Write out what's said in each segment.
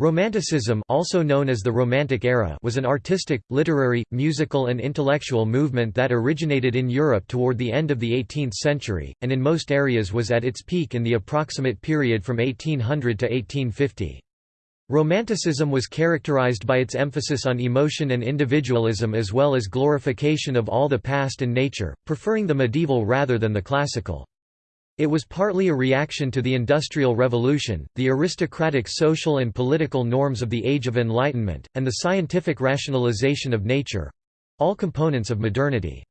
Romanticism also known as the Romantic Era was an artistic, literary, musical and intellectual movement that originated in Europe toward the end of the 18th century, and in most areas was at its peak in the approximate period from 1800 to 1850. Romanticism was characterized by its emphasis on emotion and individualism as well as glorification of all the past and nature, preferring the medieval rather than the classical. It was partly a reaction to the Industrial Revolution, the aristocratic social and political norms of the Age of Enlightenment, and the scientific rationalization of nature—all components of modernity.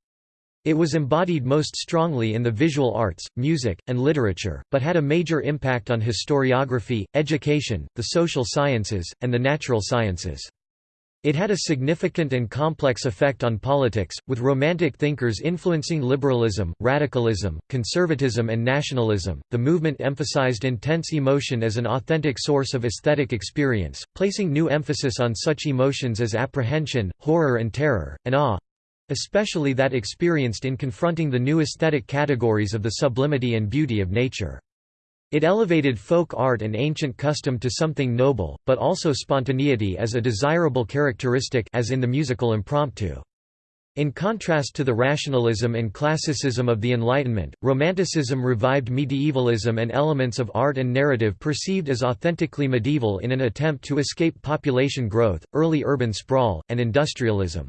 It was embodied most strongly in the visual arts, music, and literature, but had a major impact on historiography, education, the social sciences, and the natural sciences. It had a significant and complex effect on politics, with Romantic thinkers influencing liberalism, radicalism, conservatism, and nationalism. The movement emphasized intense emotion as an authentic source of aesthetic experience, placing new emphasis on such emotions as apprehension, horror, and terror, and awe especially that experienced in confronting the new aesthetic categories of the sublimity and beauty of nature. It elevated folk art and ancient custom to something noble, but also spontaneity as a desirable characteristic as in the musical impromptu. In contrast to the rationalism and classicism of the Enlightenment, Romanticism revived medievalism and elements of art and narrative perceived as authentically medieval in an attempt to escape population growth, early urban sprawl, and industrialism.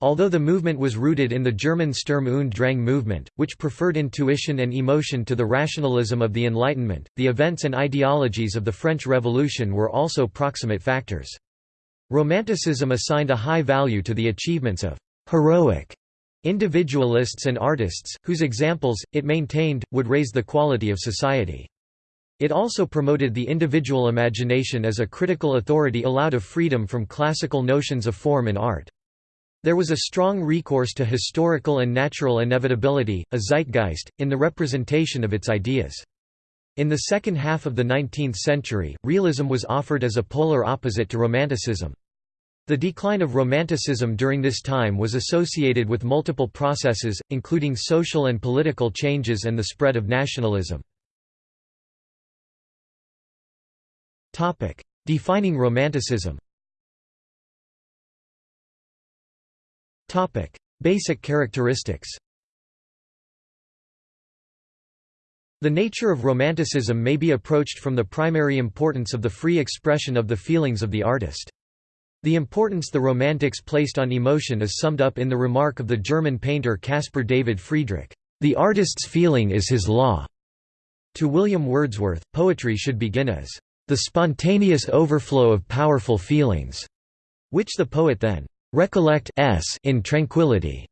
Although the movement was rooted in the German Sturm und Drang movement, which preferred intuition and emotion to the rationalism of the Enlightenment, the events and ideologies of the French Revolution were also proximate factors. Romanticism assigned a high value to the achievements of «heroic» individualists and artists, whose examples, it maintained, would raise the quality of society. It also promoted the individual imagination as a critical authority allowed of freedom from classical notions of form in art. There was a strong recourse to historical and natural inevitability, a zeitgeist, in the representation of its ideas. In the second half of the 19th century, realism was offered as a polar opposite to Romanticism. The decline of Romanticism during this time was associated with multiple processes, including social and political changes and the spread of nationalism. Defining Romanticism Basic characteristics The nature of Romanticism may be approached from the primary importance of the free expression of the feelings of the artist. The importance the Romantics placed on emotion is summed up in the remark of the German painter Caspar David Friedrich, "...the artist's feeling is his law." To William Wordsworth, poetry should begin as, "...the spontaneous overflow of powerful feelings," which the poet then recollect s in tranquility.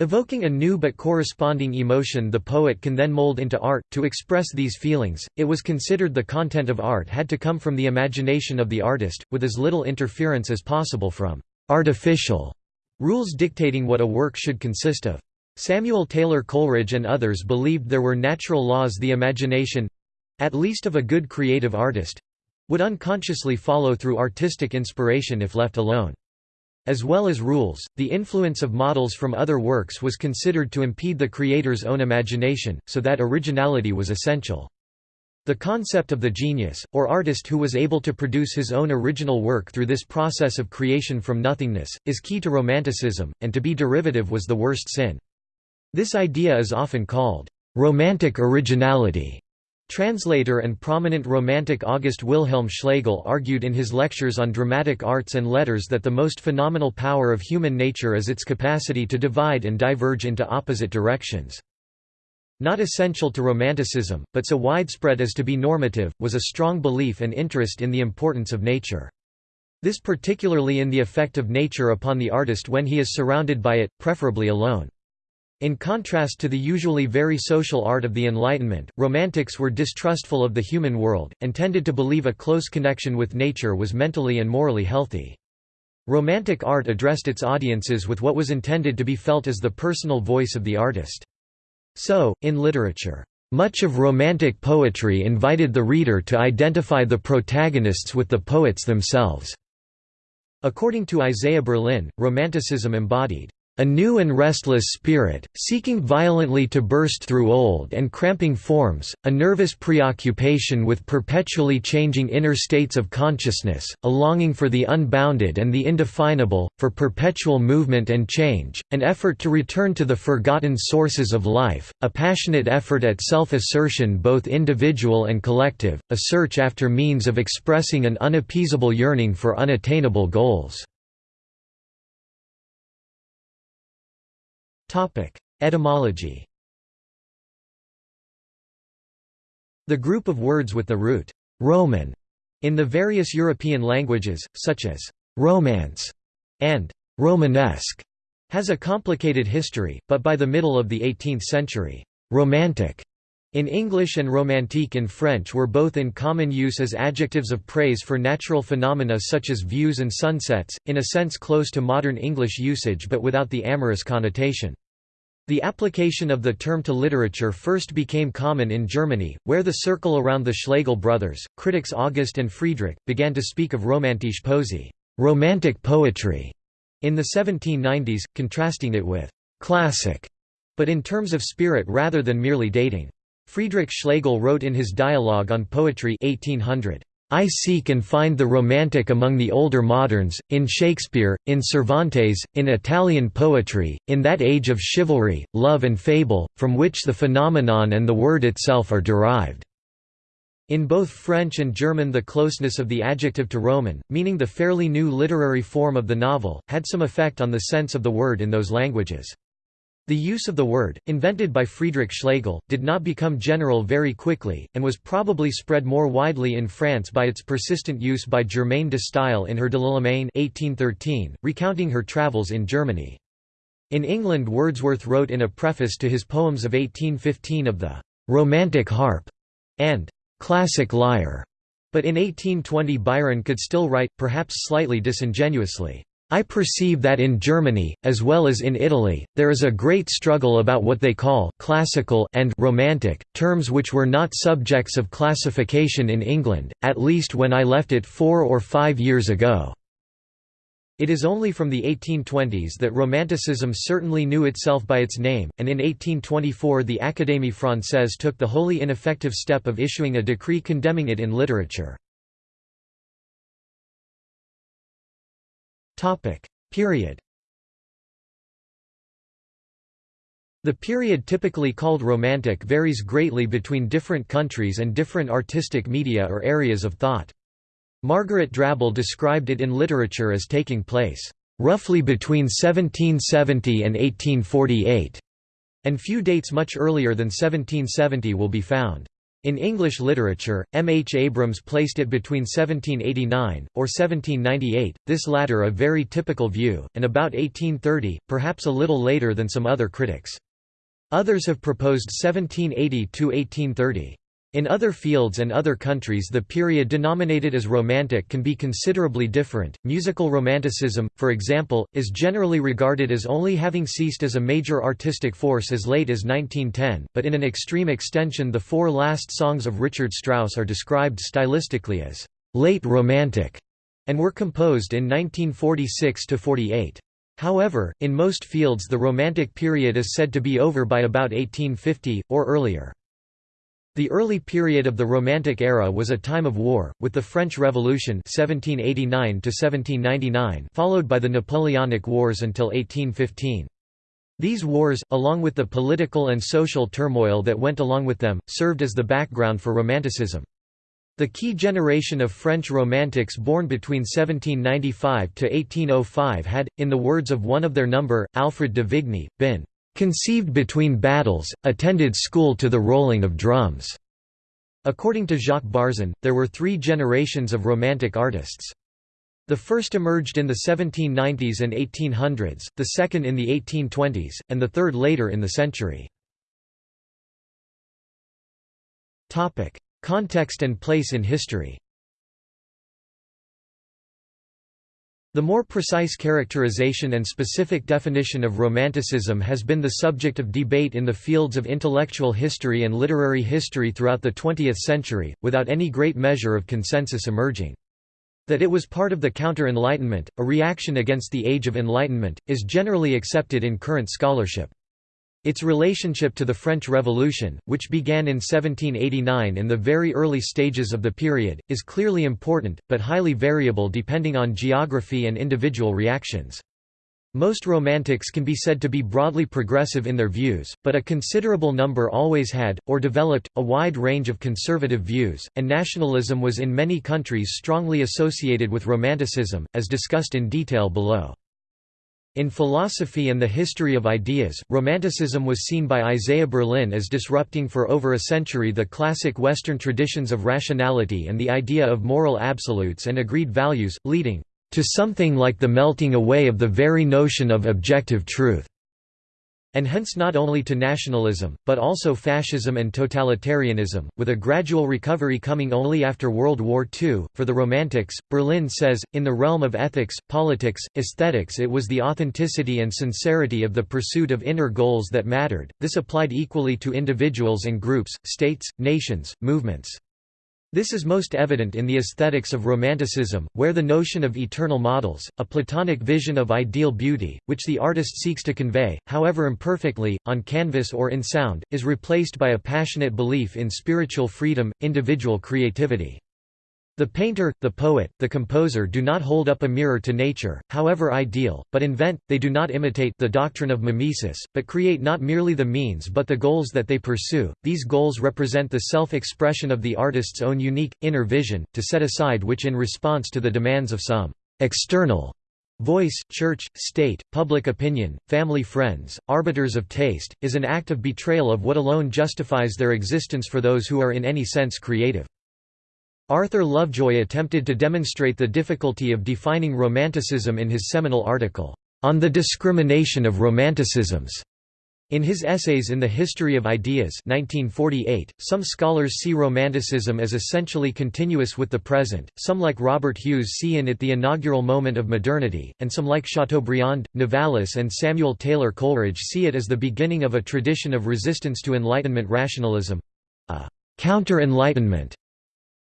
Evoking a new but corresponding emotion the poet can then mold into art, to express these feelings, it was considered the content of art had to come from the imagination of the artist, with as little interference as possible from «artificial» rules dictating what a work should consist of. Samuel Taylor Coleridge and others believed there were natural laws the imagination—at least of a good creative artist—would unconsciously follow through artistic inspiration if left alone. As well as rules, the influence of models from other works was considered to impede the creator's own imagination, so that originality was essential. The concept of the genius, or artist who was able to produce his own original work through this process of creation from nothingness, is key to Romanticism, and to be derivative was the worst sin. This idea is often called, "...romantic originality", Translator and prominent Romantic August Wilhelm Schlegel argued in his lectures on dramatic arts and letters that the most phenomenal power of human nature is its capacity to divide and diverge into opposite directions. Not essential to Romanticism, but so widespread as to be normative, was a strong belief and interest in the importance of nature. This particularly in the effect of nature upon the artist when he is surrounded by it, preferably alone. In contrast to the usually very social art of the Enlightenment, Romantics were distrustful of the human world, and tended to believe a close connection with nature was mentally and morally healthy. Romantic art addressed its audiences with what was intended to be felt as the personal voice of the artist. So, in literature, much of Romantic poetry invited the reader to identify the protagonists with the poets themselves. According to Isaiah Berlin, Romanticism embodied a new and restless spirit, seeking violently to burst through old and cramping forms, a nervous preoccupation with perpetually changing inner states of consciousness, a longing for the unbounded and the indefinable, for perpetual movement and change, an effort to return to the forgotten sources of life, a passionate effort at self-assertion both individual and collective, a search after means of expressing an unappeasable yearning for unattainable goals. Etymology The group of words with the root «Roman» in the various European languages, such as «romance» and «Romanesque», has a complicated history, but by the middle of the 18th century, «romantic» in English and romantique in French were both in common use as adjectives of praise for natural phenomena such as views and sunsets, in a sense close to modern English usage but without the amorous connotation. The application of the term to literature first became common in Germany, where the circle around the Schlegel brothers, critics August and Friedrich, began to speak of romantische Poesie romantic poetry", in the 1790s, contrasting it with «classic», but in terms of spirit rather than merely dating. Friedrich Schlegel wrote in his Dialogue on Poetry 1800, I seek and find the romantic among the older moderns, in Shakespeare, in Cervantes, in Italian poetry, in that age of chivalry, love and fable, from which the phenomenon and the word itself are derived. In both French and German the closeness of the adjective to Roman, meaning the fairly new literary form of the novel, had some effect on the sense of the word in those languages. The use of the word, invented by Friedrich Schlegel, did not become general very quickly, and was probably spread more widely in France by its persistent use by Germaine de Stael in her De l'Allemagne 1813, recounting her travels in Germany. In England Wordsworth wrote in a preface to his poems of 1815 of the «romantic harp» and «classic lyre», but in 1820 Byron could still write, perhaps slightly disingenuously, I perceive that in Germany, as well as in Italy, there is a great struggle about what they call classical and romantic, terms which were not subjects of classification in England, at least when I left it four or five years ago. It is only from the 1820s that Romanticism certainly knew itself by its name, and in 1824 the Académie Française took the wholly ineffective step of issuing a decree condemning it in literature. Period The period typically called Romantic varies greatly between different countries and different artistic media or areas of thought. Margaret Drabble described it in literature as taking place, "...roughly between 1770 and 1848", and few dates much earlier than 1770 will be found. In English literature, M. H. Abrams placed it between 1789, or 1798, this latter a very typical view, and about 1830, perhaps a little later than some other critics. Others have proposed 1780 to 1830. In other fields and other countries the period denominated as Romantic can be considerably different. Musical Romanticism, for example, is generally regarded as only having ceased as a major artistic force as late as 1910, but in an extreme extension the four last songs of Richard Strauss are described stylistically as late Romantic, and were composed in 1946–48. However, in most fields the Romantic period is said to be over by about 1850, or earlier. The early period of the Romantic era was a time of war, with the French Revolution 1789 followed by the Napoleonic Wars until 1815. These wars, along with the political and social turmoil that went along with them, served as the background for Romanticism. The key generation of French Romantics born between 1795 to 1805 had, in the words of one of their number, Alfred de Vigny, been conceived between battles, attended school to the rolling of drums." According to Jacques Barzun, there were three generations of Romantic artists. The first emerged in the 1790s and 1800s, the second in the 1820s, and the third later in the century. Context and place in history The more precise characterization and specific definition of Romanticism has been the subject of debate in the fields of intellectual history and literary history throughout the 20th century, without any great measure of consensus emerging. That it was part of the Counter-Enlightenment, a reaction against the Age of Enlightenment, is generally accepted in current scholarship. Its relationship to the French Revolution, which began in 1789 in the very early stages of the period, is clearly important, but highly variable depending on geography and individual reactions. Most Romantics can be said to be broadly progressive in their views, but a considerable number always had, or developed, a wide range of conservative views, and nationalism was in many countries strongly associated with Romanticism, as discussed in detail below. In philosophy and the history of ideas, Romanticism was seen by Isaiah Berlin as disrupting for over a century the classic Western traditions of rationality and the idea of moral absolutes and agreed values, leading to something like the melting away of the very notion of objective truth and hence not only to nationalism, but also fascism and totalitarianism, with a gradual recovery coming only after World War II. For the Romantics, Berlin says, in the realm of ethics, politics, aesthetics, it was the authenticity and sincerity of the pursuit of inner goals that mattered. This applied equally to individuals and groups, states, nations, movements. This is most evident in the aesthetics of Romanticism, where the notion of eternal models, a Platonic vision of ideal beauty, which the artist seeks to convey, however imperfectly, on canvas or in sound, is replaced by a passionate belief in spiritual freedom, individual creativity. The painter, the poet, the composer do not hold up a mirror to nature, however ideal, but invent, they do not imitate the doctrine of mimesis, but create not merely the means but the goals that they pursue. These goals represent the self-expression of the artist's own unique, inner vision, to set aside which in response to the demands of some external voice, church, state, public opinion, family friends, arbiters of taste, is an act of betrayal of what alone justifies their existence for those who are in any sense creative. Arthur Lovejoy attempted to demonstrate the difficulty of defining Romanticism in his seminal article, On the Discrimination of Romanticisms. In his essays in the History of Ideas 1948, some scholars see Romanticism as essentially continuous with the present, some like Robert Hughes see in it the inaugural moment of modernity, and some like Chateaubriand, Novalis and Samuel Taylor Coleridge see it as the beginning of a tradition of resistance to Enlightenment rationalism—a counter-Enlightenment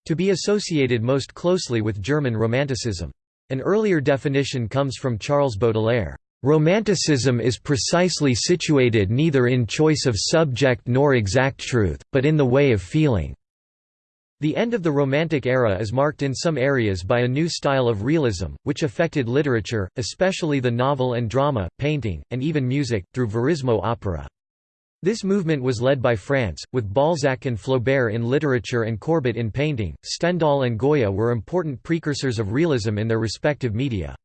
to be associated most closely with German Romanticism. An earlier definition comes from Charles Baudelaire. Romanticism is precisely situated neither in choice of subject nor exact truth, but in the way of feeling. The end of the Romantic era is marked in some areas by a new style of realism, which affected literature, especially the novel and drama, painting, and even music, through verismo opera. This movement was led by France, with Balzac and Flaubert in literature and Courbet in painting. Stendhal and Goya were important precursors of realism in their respective media.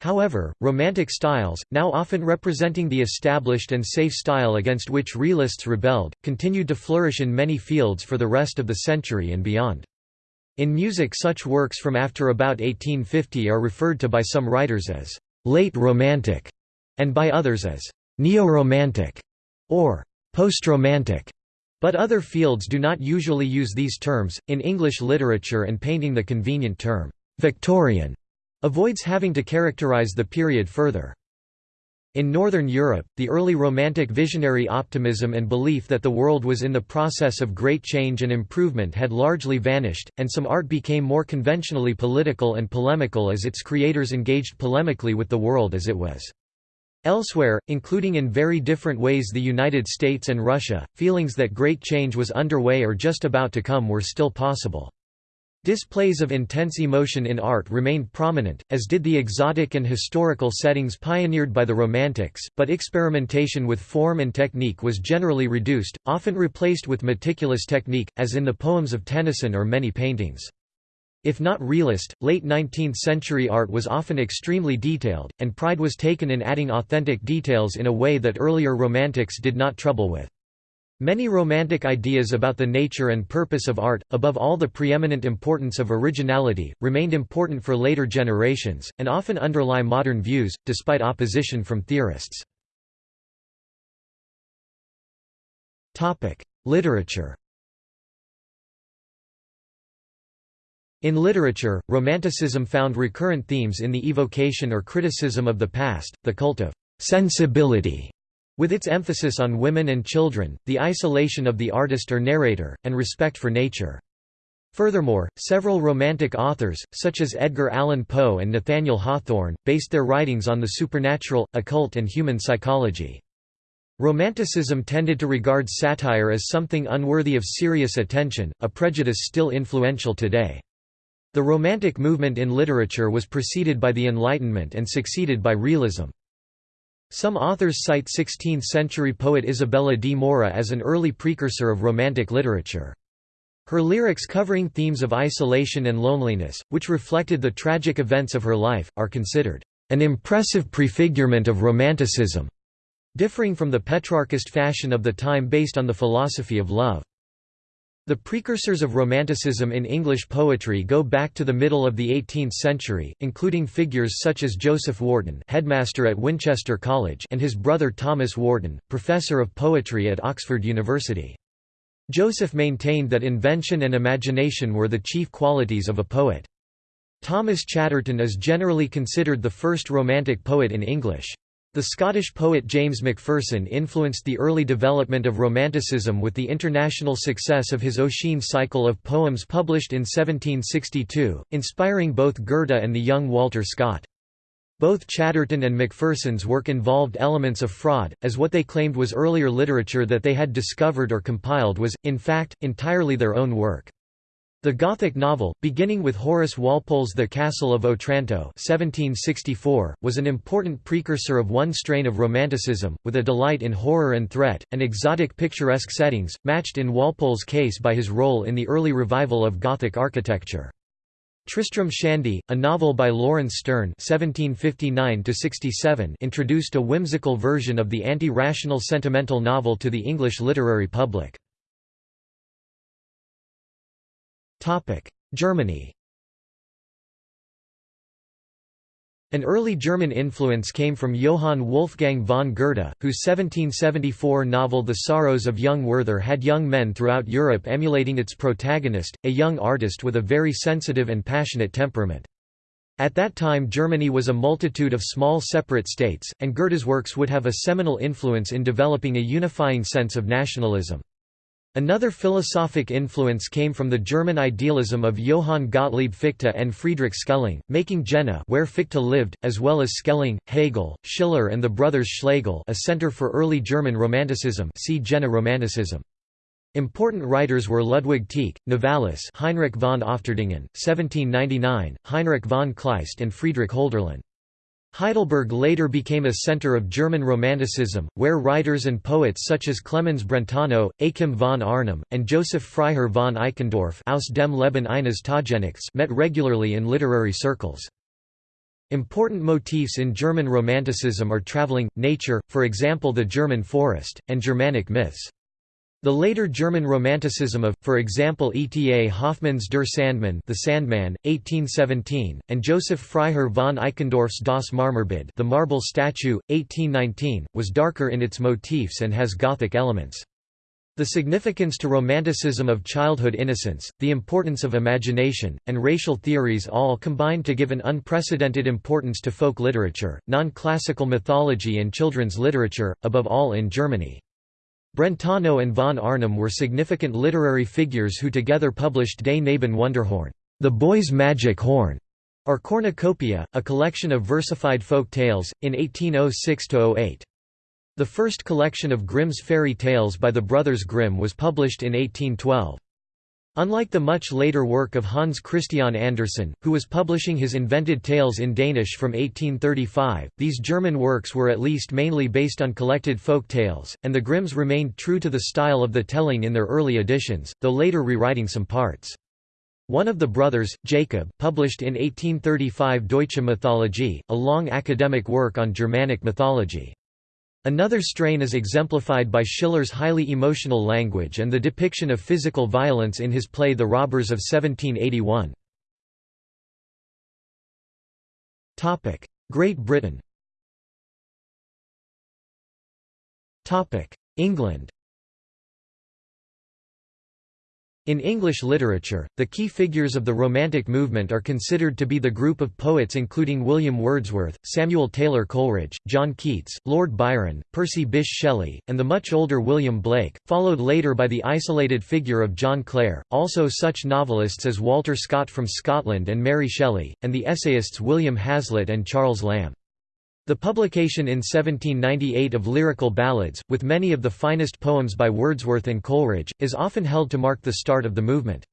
However, Romantic styles, now often representing the established and safe style against which realists rebelled, continued to flourish in many fields for the rest of the century and beyond. In music such works from after about 1850 are referred to by some writers as «late Romantic» and by others as «neo-Romantic» or post-romantic, but other fields do not usually use these terms. In English literature and painting, the convenient term Victorian avoids having to characterize the period further. In Northern Europe, the early Romantic visionary optimism and belief that the world was in the process of great change and improvement had largely vanished, and some art became more conventionally political and polemical as its creators engaged polemically with the world as it was. Elsewhere, including in very different ways the United States and Russia, feelings that great change was underway or just about to come were still possible. Displays of intense emotion in art remained prominent, as did the exotic and historical settings pioneered by the Romantics, but experimentation with form and technique was generally reduced, often replaced with meticulous technique, as in the poems of Tennyson or many paintings. If not realist, late 19th-century art was often extremely detailed, and pride was taken in adding authentic details in a way that earlier Romantics did not trouble with. Many Romantic ideas about the nature and purpose of art, above all the preeminent importance of originality, remained important for later generations, and often underlie modern views, despite opposition from theorists. Literature In literature, Romanticism found recurrent themes in the evocation or criticism of the past, the cult of «sensibility», with its emphasis on women and children, the isolation of the artist or narrator, and respect for nature. Furthermore, several Romantic authors, such as Edgar Allan Poe and Nathaniel Hawthorne, based their writings on the supernatural, occult and human psychology. Romanticism tended to regard satire as something unworthy of serious attention, a prejudice still influential today. The Romantic movement in literature was preceded by the Enlightenment and succeeded by realism. Some authors cite 16th-century poet Isabella di Morra as an early precursor of Romantic literature. Her lyrics covering themes of isolation and loneliness, which reflected the tragic events of her life, are considered an impressive prefigurement of Romanticism, differing from the Petrarchist fashion of the time based on the philosophy of love. The precursors of Romanticism in English poetry go back to the middle of the 18th century, including figures such as Joseph Warton headmaster at Winchester College and his brother Thomas Warton, professor of poetry at Oxford University. Joseph maintained that invention and imagination were the chief qualities of a poet. Thomas Chatterton is generally considered the first Romantic poet in English. The Scottish poet James Macpherson influenced the early development of Romanticism with the international success of his Ossian cycle of poems published in 1762, inspiring both Goethe and the young Walter Scott. Both Chatterton and Macpherson's work involved elements of fraud, as what they claimed was earlier literature that they had discovered or compiled was, in fact, entirely their own work. The Gothic novel, beginning with Horace Walpole's The Castle of Otranto 1764, was an important precursor of one strain of Romanticism, with a delight in horror and threat, and exotic picturesque settings, matched in Walpole's case by his role in the early revival of Gothic architecture. Tristram Shandy, a novel by Laurence Sterne (1759–67), introduced a whimsical version of the anti-rational sentimental novel to the English literary public. Germany. An early German influence came from Johann Wolfgang von Goethe, whose 1774 novel The Sorrows of Young Werther had young men throughout Europe emulating its protagonist, a young artist with a very sensitive and passionate temperament. At that time Germany was a multitude of small separate states, and Goethe's works would have a seminal influence in developing a unifying sense of nationalism. Another philosophic influence came from the German idealism of Johann Gottlieb Fichte and Friedrich Schelling, making Jena where Fichte lived, as well as Schelling, Hegel, Schiller and the brothers Schlegel a center for early German Romanticism see Jena Romanticism. Important writers were Ludwig Tieck, Novalis Heinrich von Ofterdingen, 1799, Heinrich von Kleist and Friedrich Hölderlin. Heidelberg later became a center of German Romanticism, where writers and poets such as Clemens Brentano, Achim von Arnim, and Joseph Freiherr von Eichendorff aus dem Leben eines Taugenichts met regularly in literary circles. Important motifs in German Romanticism are traveling, nature, for example the German forest, and Germanic myths. The later German Romanticism of, for example E. T. A. Hoffmann's Der Sandmann the Sandman, 1817, and Joseph Freiherr von Eichendorff's Das Marmorbild the Marble Statue, 1819, was darker in its motifs and has Gothic elements. The significance to Romanticism of childhood innocence, the importance of imagination, and racial theories all combined to give an unprecedented importance to folk literature, non-classical mythology and children's literature, above all in Germany. Brentano and von Arnim were significant literary figures who together published Des Knaben Wunderhorn, the boy's magic horn, or Cornucopia, a collection of versified folk tales, in 1806–08. The first collection of Grimm's fairy tales by the brothers Grimm was published in 1812. Unlike the much later work of Hans Christian Andersen, who was publishing his invented tales in Danish from 1835, these German works were at least mainly based on collected folk tales, and the Grimms remained true to the style of the telling in their early editions, though later rewriting some parts. One of the brothers, Jacob, published in 1835 Deutsche Mythologie, a long academic work on Germanic mythology. Another strain is exemplified by Schiller's highly emotional language and the depiction of physical violence in his play The Robbers of 1781. Great Britain England In English literature, the key figures of the Romantic movement are considered to be the group of poets including William Wordsworth, Samuel Taylor Coleridge, John Keats, Lord Byron, Percy Bysshe Shelley, and the much older William Blake, followed later by the isolated figure of John Clare, also such novelists as Walter Scott from Scotland and Mary Shelley, and the essayists William Hazlitt and Charles Lamb. The publication in 1798 of lyrical ballads, with many of the finest poems by Wordsworth and Coleridge, is often held to mark the start of the movement.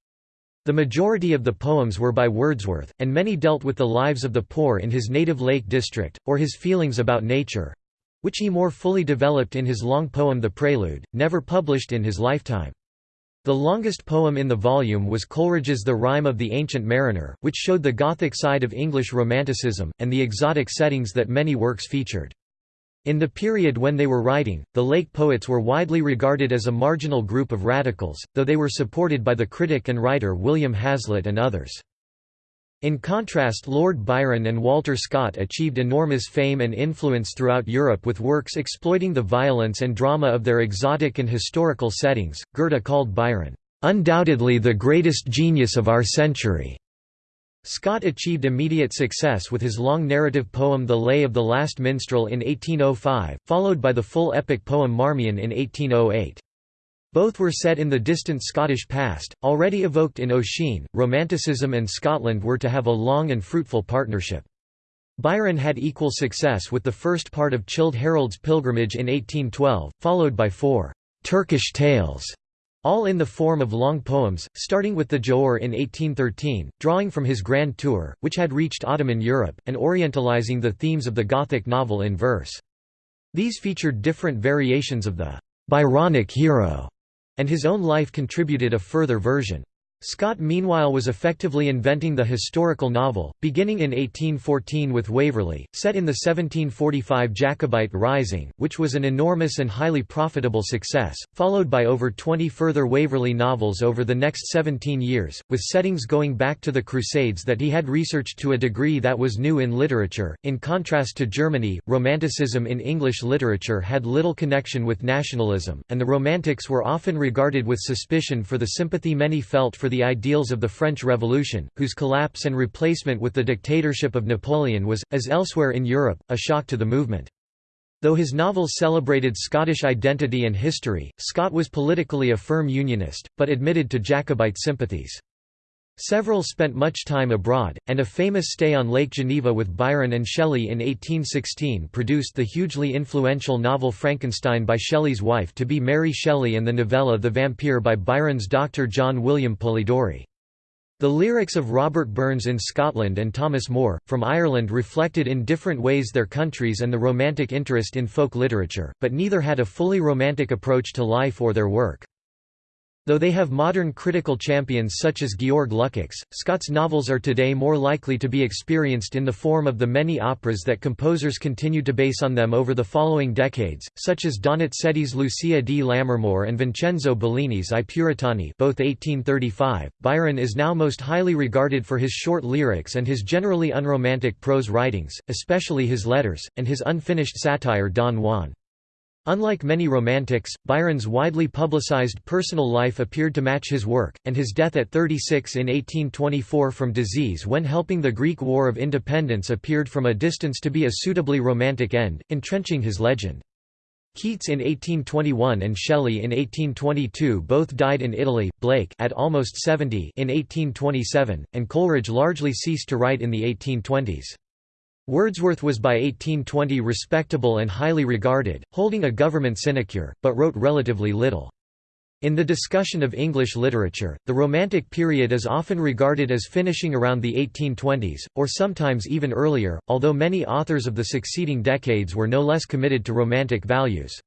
The majority of the poems were by Wordsworth, and many dealt with the lives of the poor in his native Lake District, or his feelings about nature—which he more fully developed in his long poem The Prelude, never published in his lifetime. The longest poem in the volume was Coleridge's The Rime of the Ancient Mariner, which showed the Gothic side of English Romanticism, and the exotic settings that many works featured. In the period when they were writing, the Lake poets were widely regarded as a marginal group of radicals, though they were supported by the critic and writer William Hazlitt and others. In contrast Lord Byron and Walter Scott achieved enormous fame and influence throughout Europe with works exploiting the violence and drama of their exotic and historical settings. Goethe called Byron, "...undoubtedly the greatest genius of our century." Scott achieved immediate success with his long narrative poem The Lay of the Last Minstrel in 1805, followed by the full epic poem Marmion in 1808. Both were set in the distant Scottish past, already evoked in Ossian. Romanticism and Scotland were to have a long and fruitful partnership. Byron had equal success with the first part of Childe Harold's Pilgrimage in 1812, followed by four Turkish tales, all in the form of long poems, starting with the Giaour in 1813, drawing from his Grand Tour, which had reached Ottoman Europe, and orientalizing the themes of the Gothic novel in verse. These featured different variations of the Byronic hero and his own life contributed a further version. Scott meanwhile was effectively inventing the historical novel, beginning in 1814 with Waverley, set in the 1745 Jacobite Rising, which was an enormous and highly profitable success, followed by over 20 further Waverley novels over the next 17 years, with settings going back to the Crusades that he had researched to a degree that was new in literature. In contrast to Germany, Romanticism in English literature had little connection with nationalism, and the Romantics were often regarded with suspicion for the sympathy many felt for for the ideals of the French Revolution, whose collapse and replacement with the dictatorship of Napoleon was, as elsewhere in Europe, a shock to the movement. Though his novels celebrated Scottish identity and history, Scott was politically a firm Unionist, but admitted to Jacobite sympathies. Several spent much time abroad, and a famous stay on Lake Geneva with Byron and Shelley in 1816 produced the hugely influential novel Frankenstein by Shelley's wife to be Mary Shelley and the novella The Vampire by Byron's Dr. John William Polidori. The lyrics of Robert Burns in Scotland and Thomas Moore, from Ireland reflected in different ways their countries and the romantic interest in folk literature, but neither had a fully romantic approach to life or their work. Though they have modern critical champions such as Georg Lukács, Scott's novels are today more likely to be experienced in the form of the many operas that composers continued to base on them over the following decades, such as Donizetti's Lucia di Lammermoor and Vincenzo Bellini's I Puritani both 1835. Byron is now most highly regarded for his short lyrics and his generally unromantic prose writings, especially his letters, and his unfinished satire Don Juan. Unlike many Romantics, Byron's widely publicized personal life appeared to match his work, and his death at 36 in 1824 from disease when helping the Greek War of Independence appeared from a distance to be a suitably romantic end, entrenching his legend. Keats in 1821 and Shelley in 1822 both died in Italy, Blake at almost 70 in 1827, and Coleridge largely ceased to write in the 1820s. Wordsworth was by 1820 respectable and highly regarded, holding a government sinecure, but wrote relatively little. In the discussion of English literature, the Romantic period is often regarded as finishing around the 1820s, or sometimes even earlier, although many authors of the succeeding decades were no less committed to Romantic values.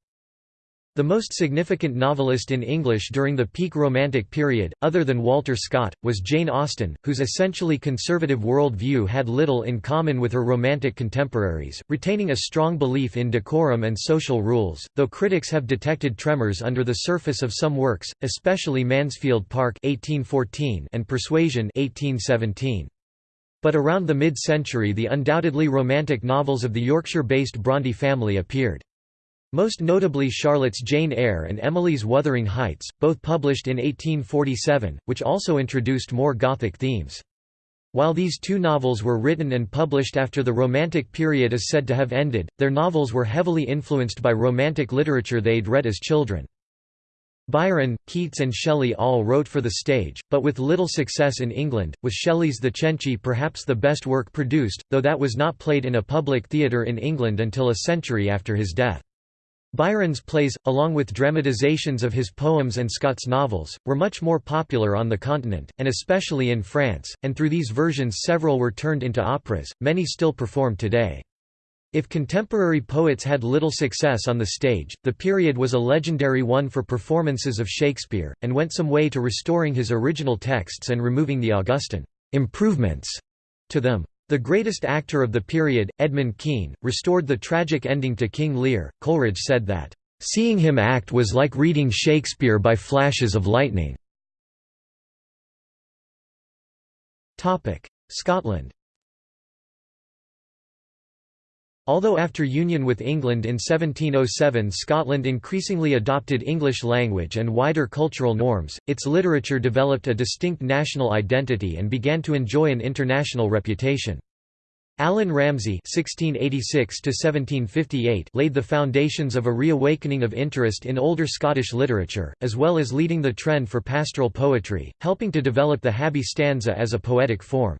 The most significant novelist in English during the peak Romantic period, other than Walter Scott, was Jane Austen, whose essentially conservative world view had little in common with her Romantic contemporaries, retaining a strong belief in decorum and social rules, though critics have detected tremors under the surface of some works, especially Mansfield Park 1814 and Persuasion 1817. But around the mid-century the undoubtedly romantic novels of the Yorkshire-based Brontë family appeared. Most notably Charlotte's Jane Eyre and Emily's Wuthering Heights, both published in 1847, which also introduced more Gothic themes. While these two novels were written and published after the Romantic period is said to have ended, their novels were heavily influenced by Romantic literature they'd read as children. Byron, Keats and Shelley all wrote for the stage, but with little success in England, with Shelley's The Cenci perhaps the best work produced, though that was not played in a public theatre in England until a century after his death. Byron's plays, along with dramatizations of his poems and Scott's novels, were much more popular on the continent, and especially in France, and through these versions several were turned into operas, many still performed today. If contemporary poets had little success on the stage, the period was a legendary one for performances of Shakespeare, and went some way to restoring his original texts and removing the Augustan improvements to them. The greatest actor of the period, Edmund Kean, restored the tragic ending to King Lear. Coleridge said that, "...seeing him act was like reading Shakespeare by flashes of lightning." Scotland Although after union with England in 1707 Scotland increasingly adopted English language and wider cultural norms, its literature developed a distinct national identity and began to enjoy an international reputation. Allan Ramsay (1686–1758) laid the foundations of a reawakening of interest in older Scottish literature, as well as leading the trend for pastoral poetry, helping to develop the Habbie stanza as a poetic form.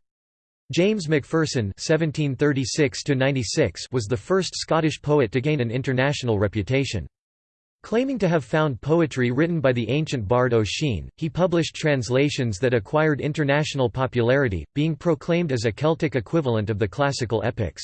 James Macpherson (1736–96) was the first Scottish poet to gain an international reputation. Claiming to have found poetry written by the ancient bard Ossian, he published translations that acquired international popularity, being proclaimed as a Celtic equivalent of the classical epics.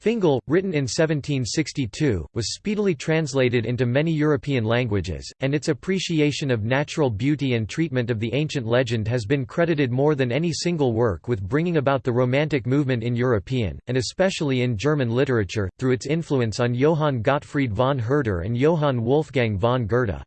Fingal, written in 1762, was speedily translated into many European languages, and its appreciation of natural beauty and treatment of the ancient legend has been credited more than any single work with bringing about the Romantic movement in European, and especially in German literature, through its influence on Johann Gottfried von Herder and Johann Wolfgang von Goethe.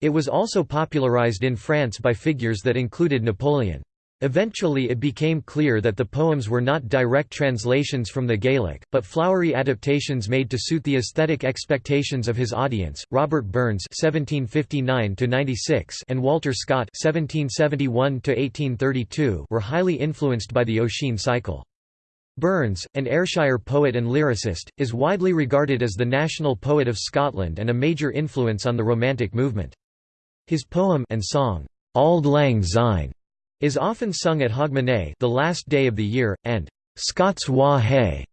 It was also popularized in France by figures that included Napoleon. Eventually it became clear that the poems were not direct translations from the Gaelic, but flowery adaptations made to suit the aesthetic expectations of his audience. Robert Burns (1759–96) and Walter Scott (1771–1832) were highly influenced by the Ossian cycle. Burns, an Ayrshire poet and lyricist, is widely regarded as the national poet of Scotland and a major influence on the Romantic movement. His poem and song, Auld Lang Syne is often sung at Hogmanay the last day of the year, and Scots Wha Hae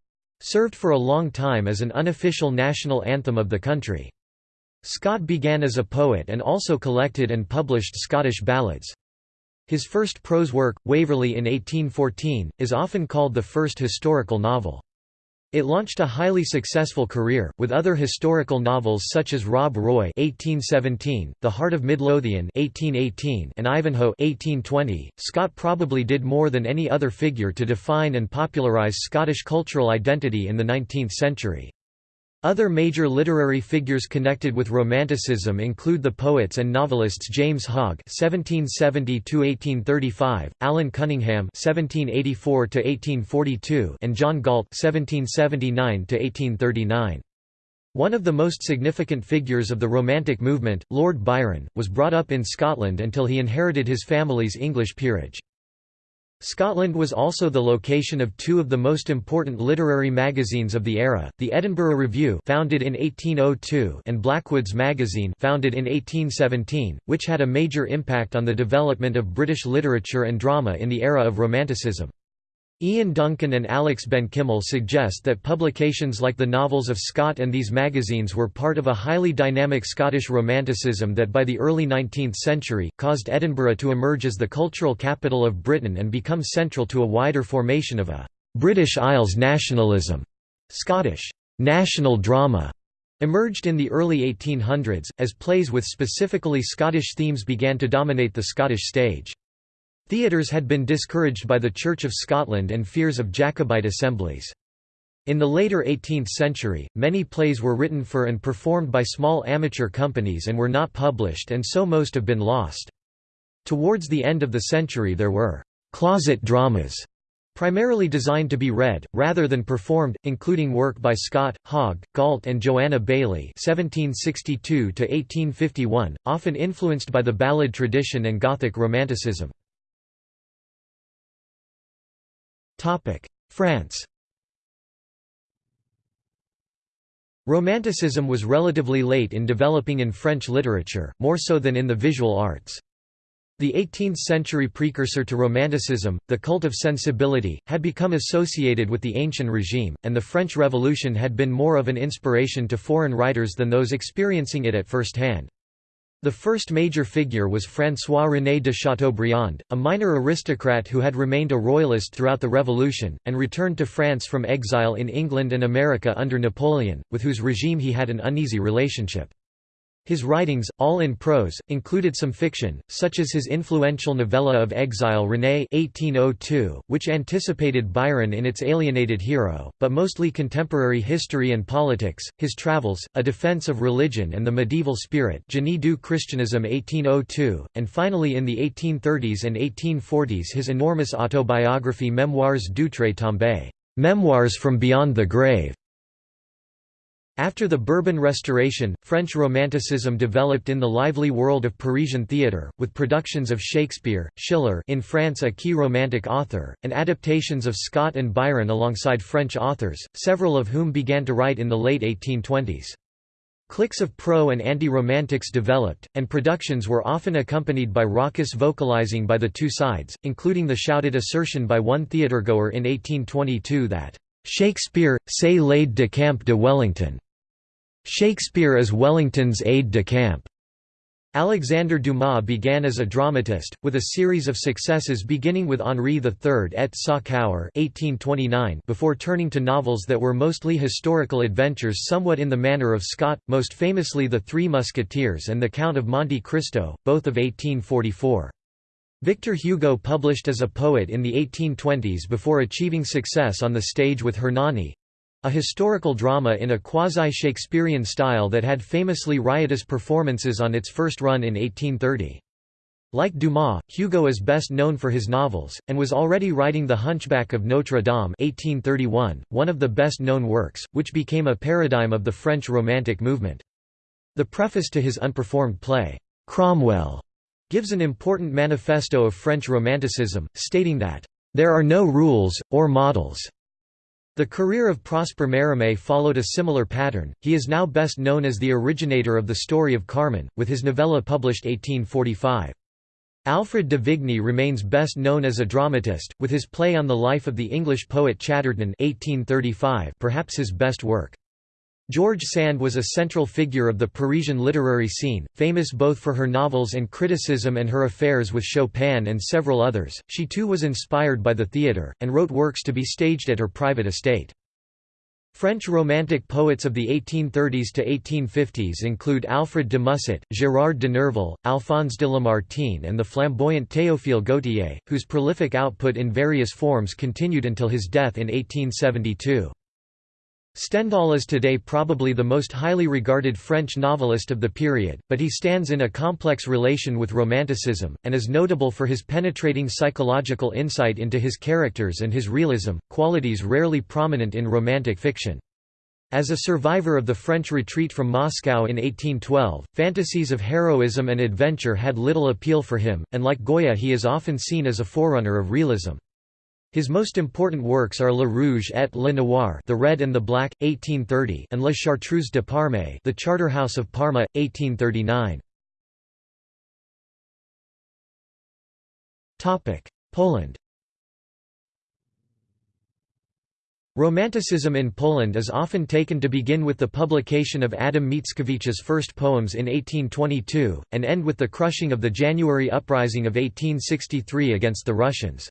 served for a long time as an unofficial national anthem of the country. Scott began as a poet and also collected and published Scottish ballads. His first prose work, Waverley in 1814, is often called the first historical novel. It launched a highly successful career, with other historical novels such as Rob Roy (1817), The Heart of Midlothian (1818), and Ivanhoe (1820). Scott probably did more than any other figure to define and popularize Scottish cultural identity in the 19th century. Other major literary figures connected with Romanticism include the poets and novelists James Hogg (1770–1835), Allan Cunningham (1784–1842), and John Galt (1779–1839). One of the most significant figures of the Romantic movement, Lord Byron, was brought up in Scotland until he inherited his family's English peerage. Scotland was also the location of two of the most important literary magazines of the era, the Edinburgh Review founded in 1802 and Blackwood's Magazine founded in 1817, which had a major impact on the development of British literature and drama in the era of Romanticism. Ian Duncan and Alex Benchimol suggest that publications like the novels of Scott and these magazines were part of a highly dynamic Scottish Romanticism that by the early 19th century, caused Edinburgh to emerge as the cultural capital of Britain and become central to a wider formation of a «British Isles nationalism». Scottish «national drama» emerged in the early 1800s, as plays with specifically Scottish themes began to dominate the Scottish stage. Theatres had been discouraged by the Church of Scotland and fears of Jacobite assemblies. In the later 18th century, many plays were written for and performed by small amateur companies and were not published and so most have been lost. Towards the end of the century there were «closet dramas» primarily designed to be read, rather than performed, including work by Scott, Hogg, Galt and Joanna Baillie (1762–1851), often influenced by the ballad tradition and Gothic Romanticism. France Romanticism was relatively late in developing in French literature, more so than in the visual arts. The 18th-century precursor to Romanticism, the cult of sensibility, had become associated with the Ancient Regime, and the French Revolution had been more of an inspiration to foreign writers than those experiencing it at first hand. The first major figure was François-René de Chateaubriand, a minor aristocrat who had remained a royalist throughout the Revolution, and returned to France from exile in England and America under Napoleon, with whose regime he had an uneasy relationship. His writings, all in prose, included some fiction, such as his influential novella of exile René 1802, which anticipated Byron in its alienated hero, but mostly contemporary history and politics, his travels, A Defense of Religion and the Medieval Spirit Génie du Christianisme 1802, and finally in the 1830s and 1840s his enormous autobiography Mémoires d'outre-tombe, Memoirs from Beyond the Grave, after the Bourbon Restoration, French Romanticism developed in the lively world of Parisian theatre, with productions of Shakespeare, Schiller in France a key Romantic author, and adaptations of Scott and Byron alongside French authors, several of whom began to write in the late 1820s. Cliques of pro- and anti-romantics developed, and productions were often accompanied by raucous vocalizing by the two sides, including the shouted assertion by one theatregoer in 1822 that, "'Shakespeare, c'est l'aide de camp de Wellington' Shakespeare is Wellington's aide-de-camp. Alexander Dumas began as a dramatist, with a series of successes beginning with Henri III et sa cour before turning to novels that were mostly historical adventures somewhat in the manner of Scott, most famously The Three Musketeers and The Count of Monte Cristo, both of 1844. Victor Hugo published as a poet in the 1820s before achieving success on the stage with Hernani, a historical drama in a quasi-Shakespearean style that had famously riotous performances on its first run in 1830. Like Dumas, Hugo is best known for his novels, and was already writing The Hunchback of Notre Dame 1831, one of the best-known works, which became a paradigm of the French Romantic movement. The preface to his unperformed play, Cromwell, gives an important manifesto of French Romanticism, stating that, "...there are no rules, or models." The career of Prosper Mérimée followed a similar pattern, he is now best known as the originator of the story of Carmen, with his novella published 1845. Alfred de Vigny remains best known as a dramatist, with his play on the life of the English poet Chatterton 1835 perhaps his best work. George Sand was a central figure of the Parisian literary scene, famous both for her novels and criticism and her affairs with Chopin and several others. She too was inspired by the theatre, and wrote works to be staged at her private estate. French Romantic poets of the 1830s to 1850s include Alfred de Musset, Gérard de Nerval, Alphonse de Lamartine and the flamboyant Théophile Gautier, whose prolific output in various forms continued until his death in 1872. Stendhal is today probably the most highly regarded French novelist of the period, but he stands in a complex relation with Romanticism, and is notable for his penetrating psychological insight into his characters and his realism, qualities rarely prominent in Romantic fiction. As a survivor of the French retreat from Moscow in 1812, fantasies of heroism and adventure had little appeal for him, and like Goya he is often seen as a forerunner of realism. His most important works are Le Rouge et le Noir, The Red and the Black, 1830, and La Chartreuse de Parme, The Charterhouse of Parma, 1839. Topic: Poland. Romanticism in Poland is often taken to begin with the publication of Adam Mickiewicz's first poems in 1822, and end with the crushing of the January uprising of 1863 against the Russians.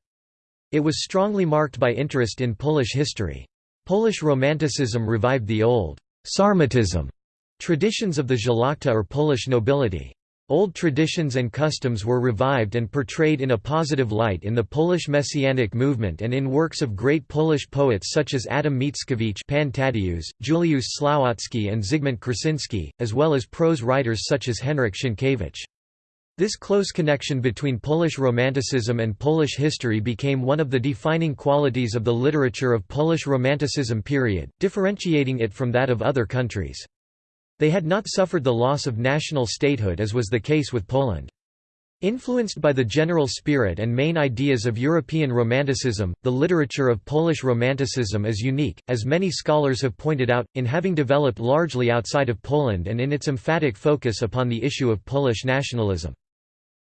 It was strongly marked by interest in Polish history. Polish Romanticism revived the old Sarmatism traditions of the Szlachta or Polish nobility. Old traditions and customs were revived and portrayed in a positive light in the Polish Messianic movement and in works of great Polish poets such as Adam Mickiewicz Pan Tadeusz, Juliusz Słowacki and Zygmunt Krasinski, as well as prose writers such as Henryk Sienkiewicz. This close connection between Polish Romanticism and Polish history became one of the defining qualities of the literature of Polish Romanticism period, differentiating it from that of other countries. They had not suffered the loss of national statehood as was the case with Poland. Influenced by the general spirit and main ideas of European Romanticism, the literature of Polish Romanticism is unique, as many scholars have pointed out, in having developed largely outside of Poland and in its emphatic focus upon the issue of Polish nationalism.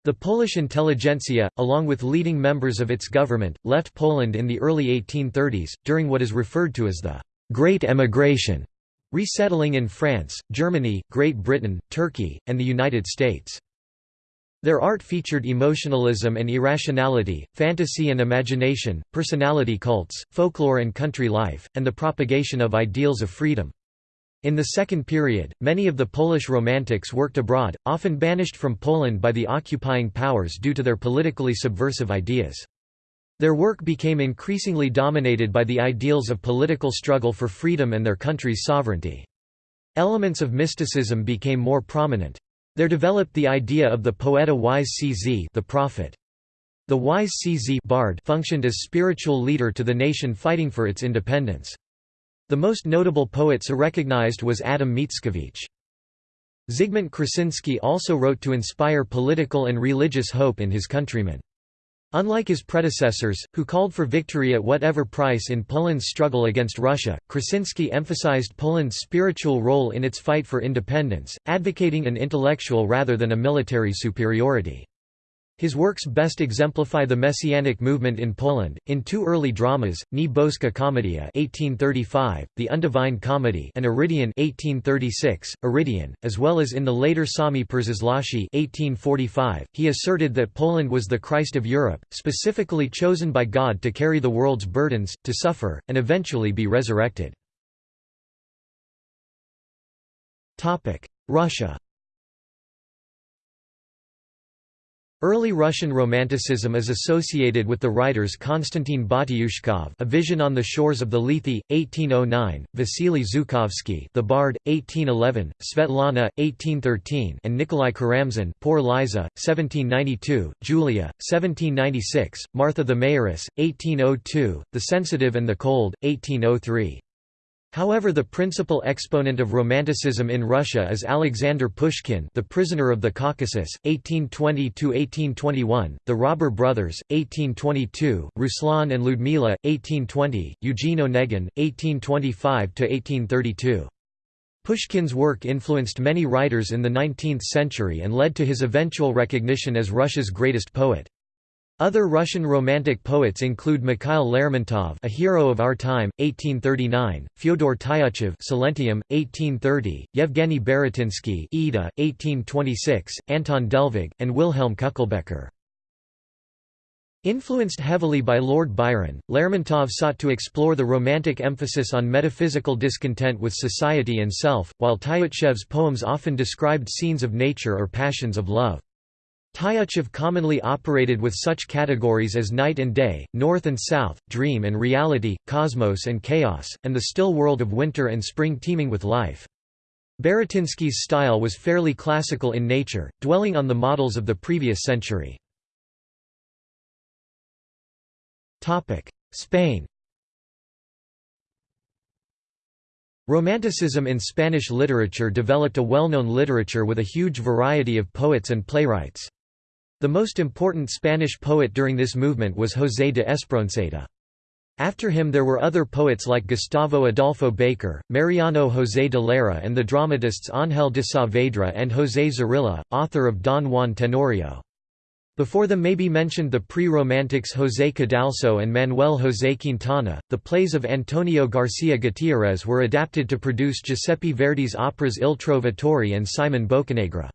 The Polish intelligentsia, along with leading members of its government, left Poland in the early 1830s, during what is referred to as the Great Emigration, resettling in France, Germany, Great Britain, Turkey, and the United States. Their art featured emotionalism and irrationality, fantasy and imagination, personality cults, folklore and country life, and the propagation of ideals of freedom. In the second period, many of the Polish Romantics worked abroad, often banished from Poland by the occupying powers due to their politically subversive ideas. Their work became increasingly dominated by the ideals of political struggle for freedom and their country's sovereignty. Elements of mysticism became more prominent. There developed the idea of the poeta wise CZ the prophet. The wise CZ bard functioned as spiritual leader to the nation fighting for its independence. The most notable poet so recognized was Adam Mickiewicz. Zygmunt Krasinski also wrote to inspire political and religious hope in his countrymen. Unlike his predecessors, who called for victory at whatever price in Poland's struggle against Russia, Krasinski emphasized Poland's spiritual role in its fight for independence, advocating an intellectual rather than a military superiority. His works best exemplify the Messianic movement in Poland, in two early dramas, Nie Boska Komedia 1835, The Undivine Comedy and Irydion 1836, Irydion, as well as in the later Sami 1845. He asserted that Poland was the Christ of Europe, specifically chosen by God to carry the world's burdens, to suffer, and eventually be resurrected. Russia Early Russian Romanticism is associated with the writers Konstantin Batyushkov A Vision on the Shores of the Lethe, 1809, Vasily Zhukovsky The Bard, 1811, Svetlana, 1813 and Nikolai Karamzin Poor Liza, 1792, Julia, 1796, Martha the Mayoress, 1802, The Sensitive and the Cold, 1803. However the principal exponent of Romanticism in Russia is Alexander Pushkin The Prisoner of the Caucasus, 1820–1821, The Robber Brothers, 1822, Ruslan and Ludmila, 1820, Eugene Onegin, 1825–1832. Pushkin's work influenced many writers in the 19th century and led to his eventual recognition as Russia's greatest poet. Other Russian Romantic poets include Mikhail Lermontov, a hero of our time, 1839; Fyodor Tyutchev, Silentium, 1830; Yevgeny Baratynsky, Ida, 1826; Anton Delvig, and Wilhelm Küchelbecker. Influenced heavily by Lord Byron, Lermontov sought to explore the romantic emphasis on metaphysical discontent with society and self, while Tyutchev's poems often described scenes of nature or passions of love. Tyutchev commonly operated with such categories as night and day, north and south, dream and reality, cosmos and chaos, and the still world of winter and spring teeming with life. Baratynsky's style was fairly classical in nature, dwelling on the models of the previous century. Spain Romanticism in Spanish literature developed a well-known literature with a huge variety of poets and playwrights. The most important Spanish poet during this movement was José de Espronceda. After him there were other poets like Gustavo Adolfo Bécquer, Mariano José de Larra and the dramatists Ángel de Saavedra and José Zorrilla, author of Don Juan Tenorio. Before them may be mentioned the pre-Romantics José Cadalso and Manuel José Quintana. The plays of Antonio García Gutiérrez were adapted to produce Giuseppe Verdi's operas Il Trovatore and Simon Boccanegra.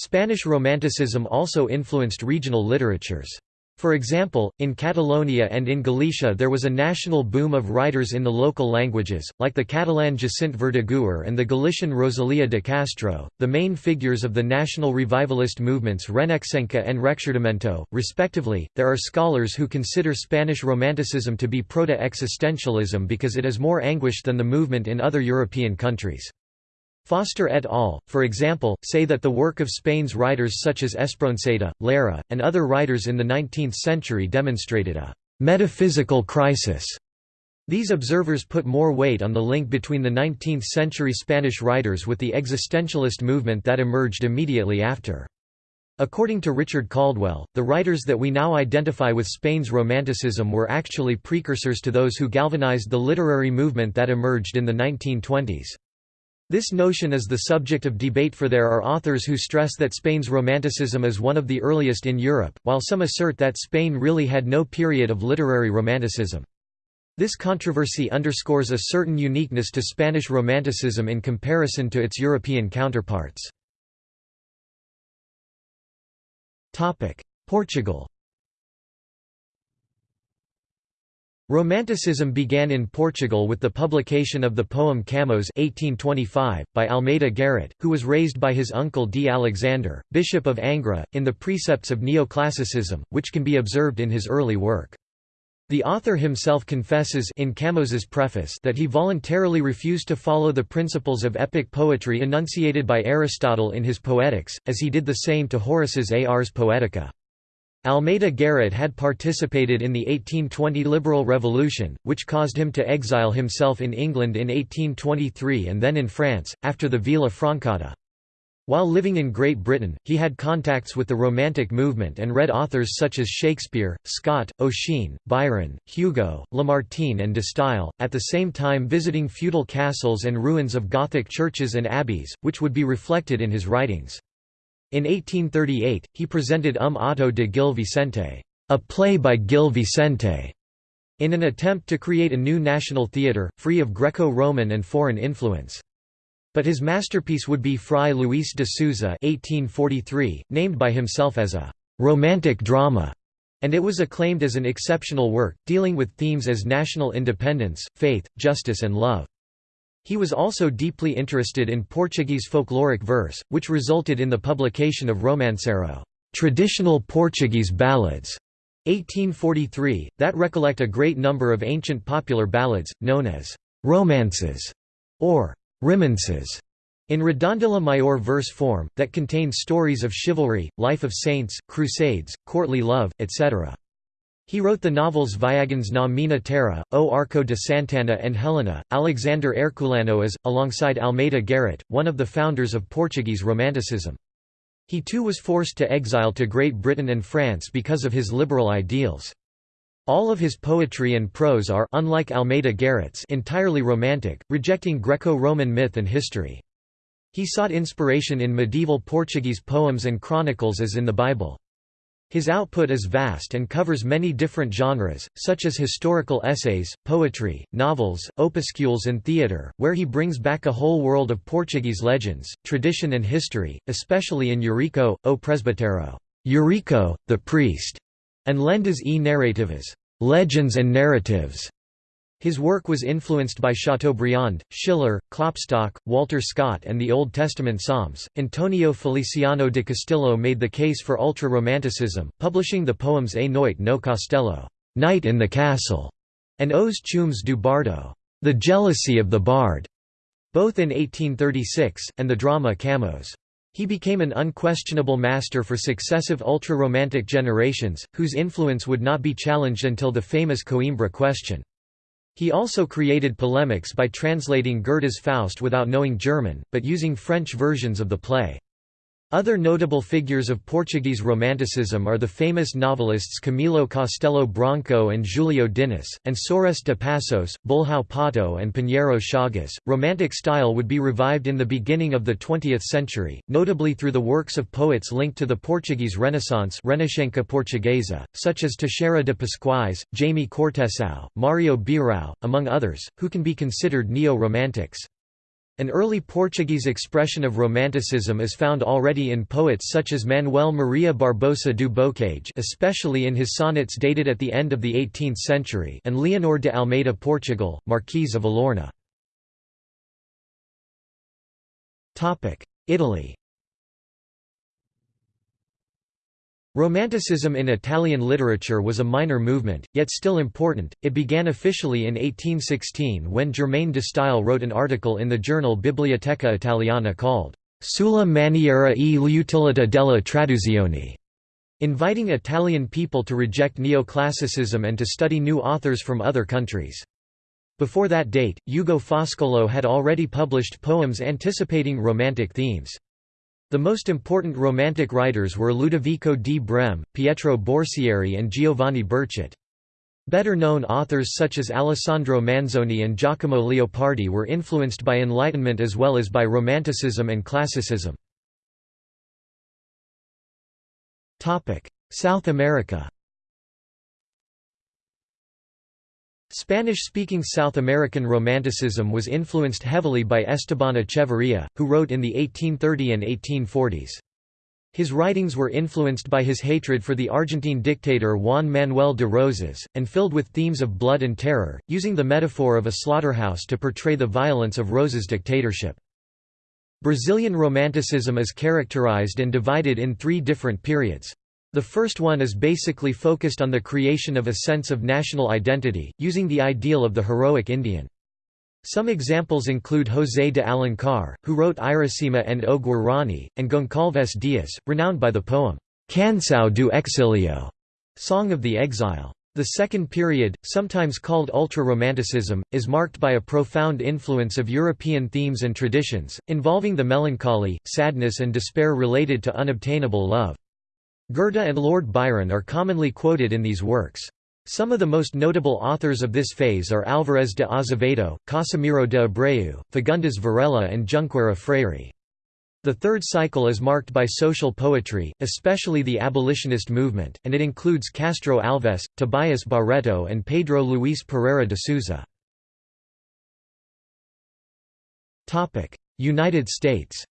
Spanish Romanticism also influenced regional literatures. For example, in Catalonia and in Galicia there was a national boom of writers in the local languages, like the Catalan Jacint Verdaguer and the Galician Rosalia de Castro. The main figures of the national revivalist movements Renaixença and Rexurdimento, respectively. There are scholars who consider Spanish Romanticism to be proto existentialism because it is more anguished than the movement in other European countries. Foster et al., for example, say that the work of Spain's writers such as Espronceda, Larra, and other writers in the 19th century demonstrated a «metaphysical crisis». These observers put more weight on the link between the 19th-century Spanish writers with the existentialist movement that emerged immediately after. According to Richard Caldwell, the writers that we now identify with Spain's Romanticism were actually precursors to those who galvanized the literary movement that emerged in the 1920s. This notion is the subject of debate for there are authors who stress that Spain's Romanticism is one of the earliest in Europe, while some assert that Spain really had no period of literary Romanticism. This controversy underscores a certain uniqueness to Spanish Romanticism in comparison to its European counterparts. Portugal Romanticism began in Portugal with the publication of the poem Camões 1825, by Almeida Garrett, who was raised by his uncle D. Alexander, Bishop of Angra, in the precepts of neoclassicism, which can be observed in his early work. The author himself confesses in Camões's preface that he voluntarily refused to follow the principles of epic poetry enunciated by Aristotle in his Poetics, as he did the same to Horace's Ars Poetica. Almeida Garrett had participated in the 1820 Liberal Revolution, which caused him to exile himself in England in 1823 and then in France, after the Vilafrancada. While living in Great Britain, he had contacts with the Romantic movement and read authors such as Shakespeare, Scott, Ossian, Byron, Hugo, Lamartine and de Stael, at the same time visiting feudal castles and ruins of Gothic churches and abbeys, which would be reflected in his writings. In 1838, he presented Um Auto de Gil Vicente, a play by Gil Vicente, in an attempt to create a new national theatre, free of Greco-Roman and foreign influence. But his masterpiece would be Frei Luís de Sousa 1843, named by himself as a «romantic drama», and it was acclaimed as an exceptional work, dealing with themes as national independence, faith, justice and love. He was also deeply interested in Portuguese folkloric verse, which resulted in the publication of Romancero traditional Portuguese ballads, 1843, that recollect a great number of ancient popular ballads, known as romances or rimances, in Redondilha Maior verse form, that contain stories of chivalry, life of saints, crusades, courtly love, etc. He wrote the novels Viagens na Minha Terra, O Arco de Santana and Helena. Alexander Herculano is, alongside Almeida Garrett, one of the founders of Portuguese Romanticism. He too was forced to exile to Great Britain and France because of his liberal ideals. All of his poetry and prose are unlike Almeida Garrett's entirely romantic, rejecting Greco-Roman myth and history. He sought inspiration in medieval Portuguese poems and chronicles as in the Bible. His output is vast and covers many different genres, such as historical essays, poetry, novels, opuscules and theatre, where he brings back a whole world of Portuguese legends, tradition and history, especially in Eurico, O Presbitero Eurico, the priest, and Lendas e Narrativas legends and narratives. His work was influenced by Chateaubriand, Schiller, Klopstock, Walter Scott, and the Old Testament Psalms. Antonio Feliciano de Castilho made the case for ultra Romanticism, publishing the poems A Noite no Castello, Night in the Castle, and Os Ciúmes do Bardo, The Jealousy of the Bard, both in 1836, and the drama Camões. He became an unquestionable master for successive ultra-romantic generations, whose influence would not be challenged until the famous Coimbra question. He also created polemics by translating Goethe's Faust without knowing German, but using French versions of the play. Other notable figures of Portuguese Romanticism are the famous novelists Camilo Castelo Branco and Julio Diniz, and Soares de Passos, Bulhão Pato, and Pinheiro Chagas. Romantic style would be revived in the beginning of the 20th century, notably through the works of poets linked to the Portuguese Renaissance Renascença Portuguesa, such as Teixeira de Pascoais, Jaime Cortesão, Mario Beirao, among others, who can be considered neo-romantics. An early Portuguese expression of Romanticism is found already in poets such as Manuel Maria Barbosa do Bocage especially in his sonnets dated at the end of the 18th century and Leonor de Almeida Portugal, Marquise of Alorna. Italy Romanticism in Italian literature was a minor movement, yet still important. It began officially in 1816 when Germaine de Stael wrote an article in the journal Biblioteca Italiana called Sulla maniera e l'utilità della traduzione, inviting Italian people to reject neoclassicism and to study new authors from other countries. Before that date, Ugo Foscolo had already published poems anticipating Romantic themes. The most important Romantic writers were Ludovico di Breme, Pietro Borsieri and Giovanni Berchet. Better-known authors such as Alessandro Manzoni and Giacomo Leopardi were influenced by Enlightenment as well as by Romanticism and Classicism. South America Spanish-speaking South American Romanticism was influenced heavily by Esteban Echeverría, who wrote in the 1830 and 1840s. His writings were influenced by his hatred for the Argentine dictator Juan Manuel de Rosas, and filled with themes of blood and terror, using the metaphor of a slaughterhouse to portray the violence of Rosas' dictatorship. Brazilian Romanticism is characterized and divided in three different periods. The first one is basically focused on the creation of a sense of national identity, using the ideal of the heroic Indian. Some examples include José de Alencar, who wrote Iracema and O Guarani, and Goncalves Dias, renowned by the poem, Canção do Exilio, Song of the Exile. The second period, sometimes called ultra-romanticism, is marked by a profound influence of European themes and traditions, involving the melancholy, sadness and despair related to unobtainable love. Goethe and Lord Byron are commonly quoted in these works. Some of the most notable authors of this phase are Álvares de Azevedo, Casimiro de Abreu, Fagundes Varela and Junqueira Freire. The third cycle is marked by social poetry, especially the abolitionist movement, and it includes Castro Alves, Tobias Barreto and Pedro Luis Pereira de Souza. United States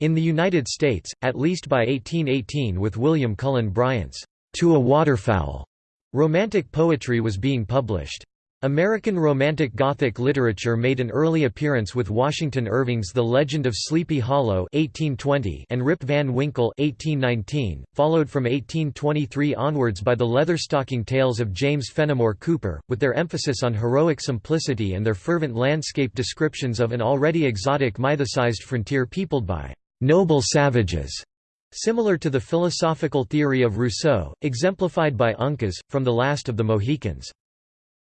In the United States, at least by 1818 with William Cullen Bryant's To a Waterfowl, Romantic poetry was being published. American Romantic Gothic literature made an early appearance with Washington Irving's The Legend of Sleepy Hollow 1820 and Rip Van Winkle 1819, followed from 1823 onwards by the Leatherstocking Tales of James Fenimore Cooper, with their emphasis on heroic simplicity and their fervent landscape descriptions of an already exotic mythicized frontier peopled by noble savages, similar to the philosophical theory of Rousseau, exemplified by Uncas, from The Last of the Mohicans.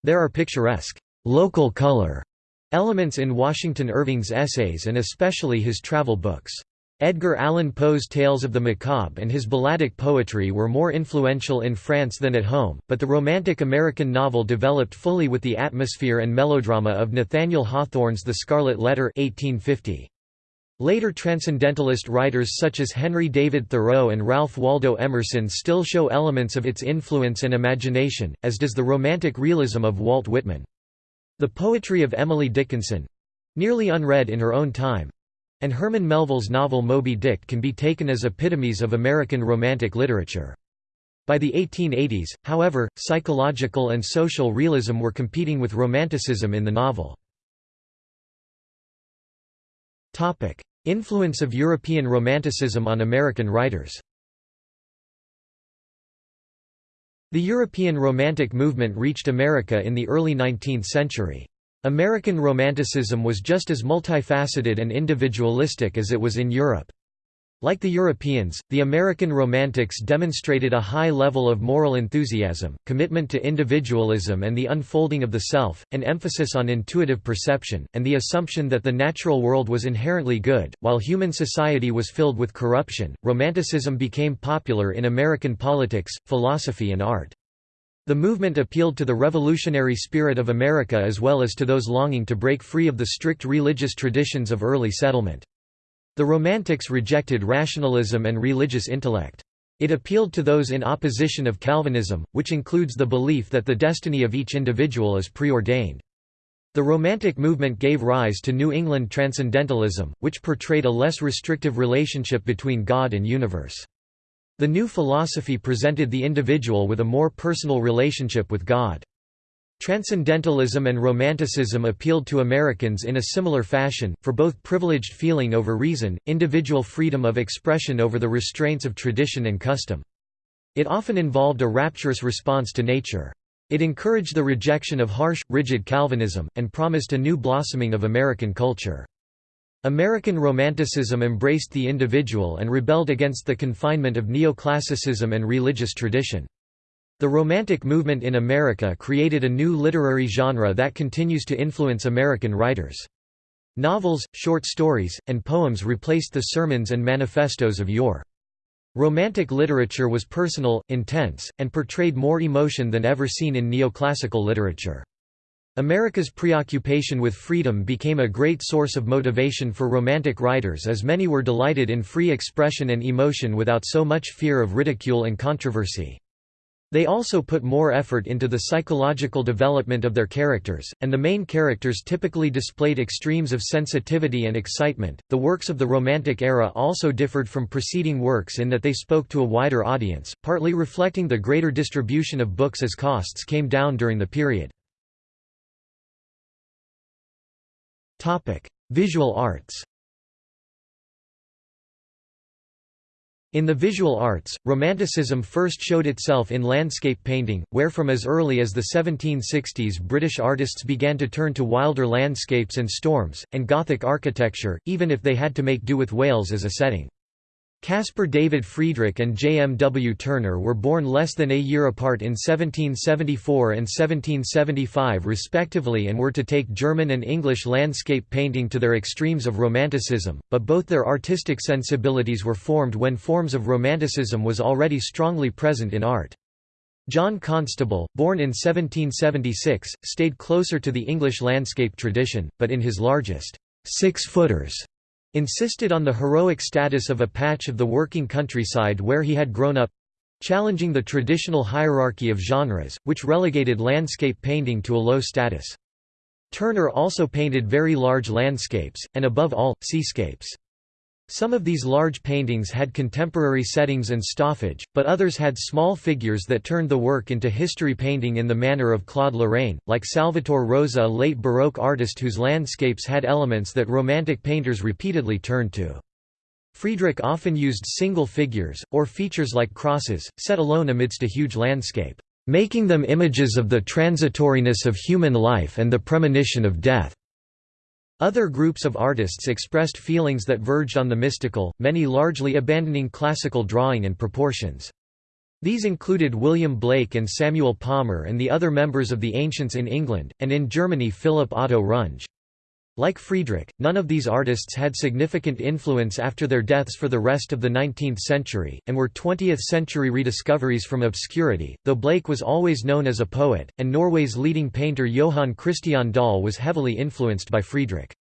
There are picturesque, local color elements in Washington Irving's essays and especially his travel books. Edgar Allan Poe's Tales of the Macabre and his balladic poetry were more influential in France than at home, but the Romantic American novel developed fully with the atmosphere and melodrama of Nathaniel Hawthorne's The Scarlet Letter 1850. Later transcendentalist writers such as Henry David Thoreau and Ralph Waldo Emerson still show elements of its influence and imagination, as does the romantic realism of Walt Whitman. The poetry of Emily Dickinson—nearly unread in her own time—and Herman Melville's novel Moby Dick can be taken as epitomes of American Romantic literature. By the 1880s, however, psychological and social realism were competing with Romanticism in the novel. Influence of European Romanticism on American writers The European Romantic movement reached America in the early 19th century. American Romanticism was just as multifaceted and individualistic as it was in Europe. Like the Europeans, the American Romantics demonstrated a high level of moral enthusiasm, commitment to individualism and the unfolding of the self, an emphasis on intuitive perception, and the assumption that the natural world was inherently good. While human society was filled with corruption, Romanticism became popular in American politics, philosophy, and art. The movement appealed to the revolutionary spirit of America as well as to those longing to break free of the strict religious traditions of early settlement. The Romantics rejected rationalism and religious intellect. It appealed to those in opposition of Calvinism, which includes the belief that the destiny of each individual is preordained. The Romantic movement gave rise to New England Transcendentalism, which portrayed a less restrictive relationship between God and universe. The new philosophy presented the individual with a more personal relationship with God. Transcendentalism and Romanticism appealed to Americans in a similar fashion, for both privileged feeling over reason, individual freedom of expression over the restraints of tradition and custom. It often involved a rapturous response to nature. It encouraged the rejection of harsh, rigid Calvinism, and promised a new blossoming of American culture. American Romanticism embraced the individual and rebelled against the confinement of neoclassicism and religious tradition. The Romantic movement in America created a new literary genre that continues to influence American writers. Novels, short stories, and poems replaced the sermons and manifestos of yore. Romantic literature was personal, intense, and portrayed more emotion than ever seen in neoclassical literature. America's preoccupation with freedom became a great source of motivation for Romantic writers as many were delighted in free expression and emotion without so much fear of ridicule and controversy. They also put more effort into the psychological development of their characters, and the main characters typically displayed extremes of sensitivity and excitement. The works of the Romantic era also differed from preceding works in that they spoke to a wider audience, partly reflecting the greater distribution of books as costs came down during the period. Topic: Visual arts. In the visual arts, Romanticism first showed itself in landscape painting, where from as early as the 1760s British artists began to turn to wilder landscapes and storms, and Gothic architecture, even if they had to make do with Wales as a setting. Caspar David Friedrich and J. M. W. Turner were born less than a year apart in 1774 and 1775 respectively and were to take German and English landscape painting to their extremes of Romanticism, but both their artistic sensibilities were formed when forms of Romanticism was already strongly present in art. John Constable, born in 1776, stayed closer to the English landscape tradition, but in his largest six-footers insisted on the heroic status of a patch of the working countryside where he had grown up challenging the traditional hierarchy of genres, which relegated landscape painting to a low status. Turner also painted very large landscapes, and above all, seascapes. Some of these large paintings had contemporary settings and staffage, but others had small figures that turned the work into history painting in the manner of Claude Lorrain, like Salvator Rosa a late Baroque artist whose landscapes had elements that Romantic painters repeatedly turned to. Friedrich often used single figures, or features like crosses, set alone amidst a huge landscape, making them images of the transitoriness of human life and the premonition of death. Other groups of artists expressed feelings that verged on the mystical, many largely abandoning classical drawing and proportions. These included William Blake and Samuel Palmer and the other members of the Ancients in England, and in Germany Philipp Otto Runge. Like Friedrich, none of these artists had significant influence after their deaths for the rest of the 19th century, and were 20th-century rediscoveries from obscurity, though Blake was always known as a poet, and Norway's leading painter Johann Christian Dahl was heavily influenced by Friedrich.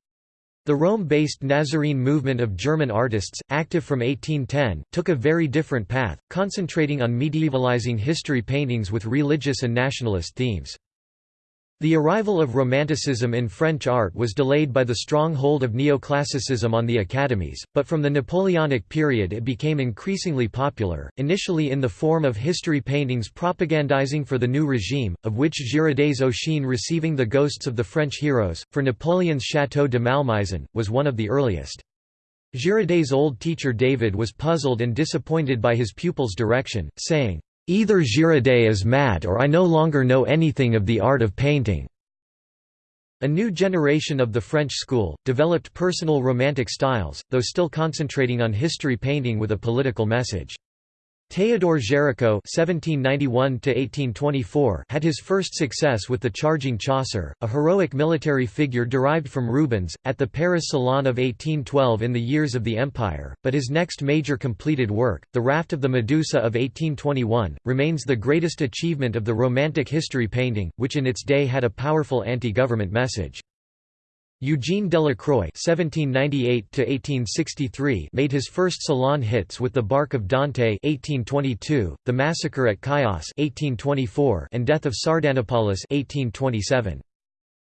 The Rome-based Nazarene movement of German artists, active from 1810, took a very different path, concentrating on medievalizing history paintings with religious and nationalist themes. The arrival of Romanticism in French art was delayed by the strong hold of neoclassicism on the academies, but from the Napoleonic period it became increasingly popular, initially in the form of history paintings propagandizing for the new regime, of which Girodet's Ossian receiving the ghosts of the French heroes, for Napoleon's Château de Malmaison, was one of the earliest. Girodet's old teacher David was puzzled and disappointed by his pupil's direction, saying, Either Girodet is mad or I no longer know anything of the art of painting." A new generation of the French school, developed personal romantic styles, though still concentrating on history painting with a political message. Géricault (1791–1824) had his first success with the Charging Chasseur, a heroic military figure derived from Rubens, at the Paris Salon of 1812 in the years of the Empire. But his next major completed work, The Raft of the Medusa of 1821, remains the greatest achievement of the Romantic history painting, which in its day had a powerful anti-government message. Eugene Delacroix (1798–1863) made his first Salon hits with *The Bark of Dante* (1822), *The Massacre at Chios* (1824), and *Death of Sardanapalus* (1827).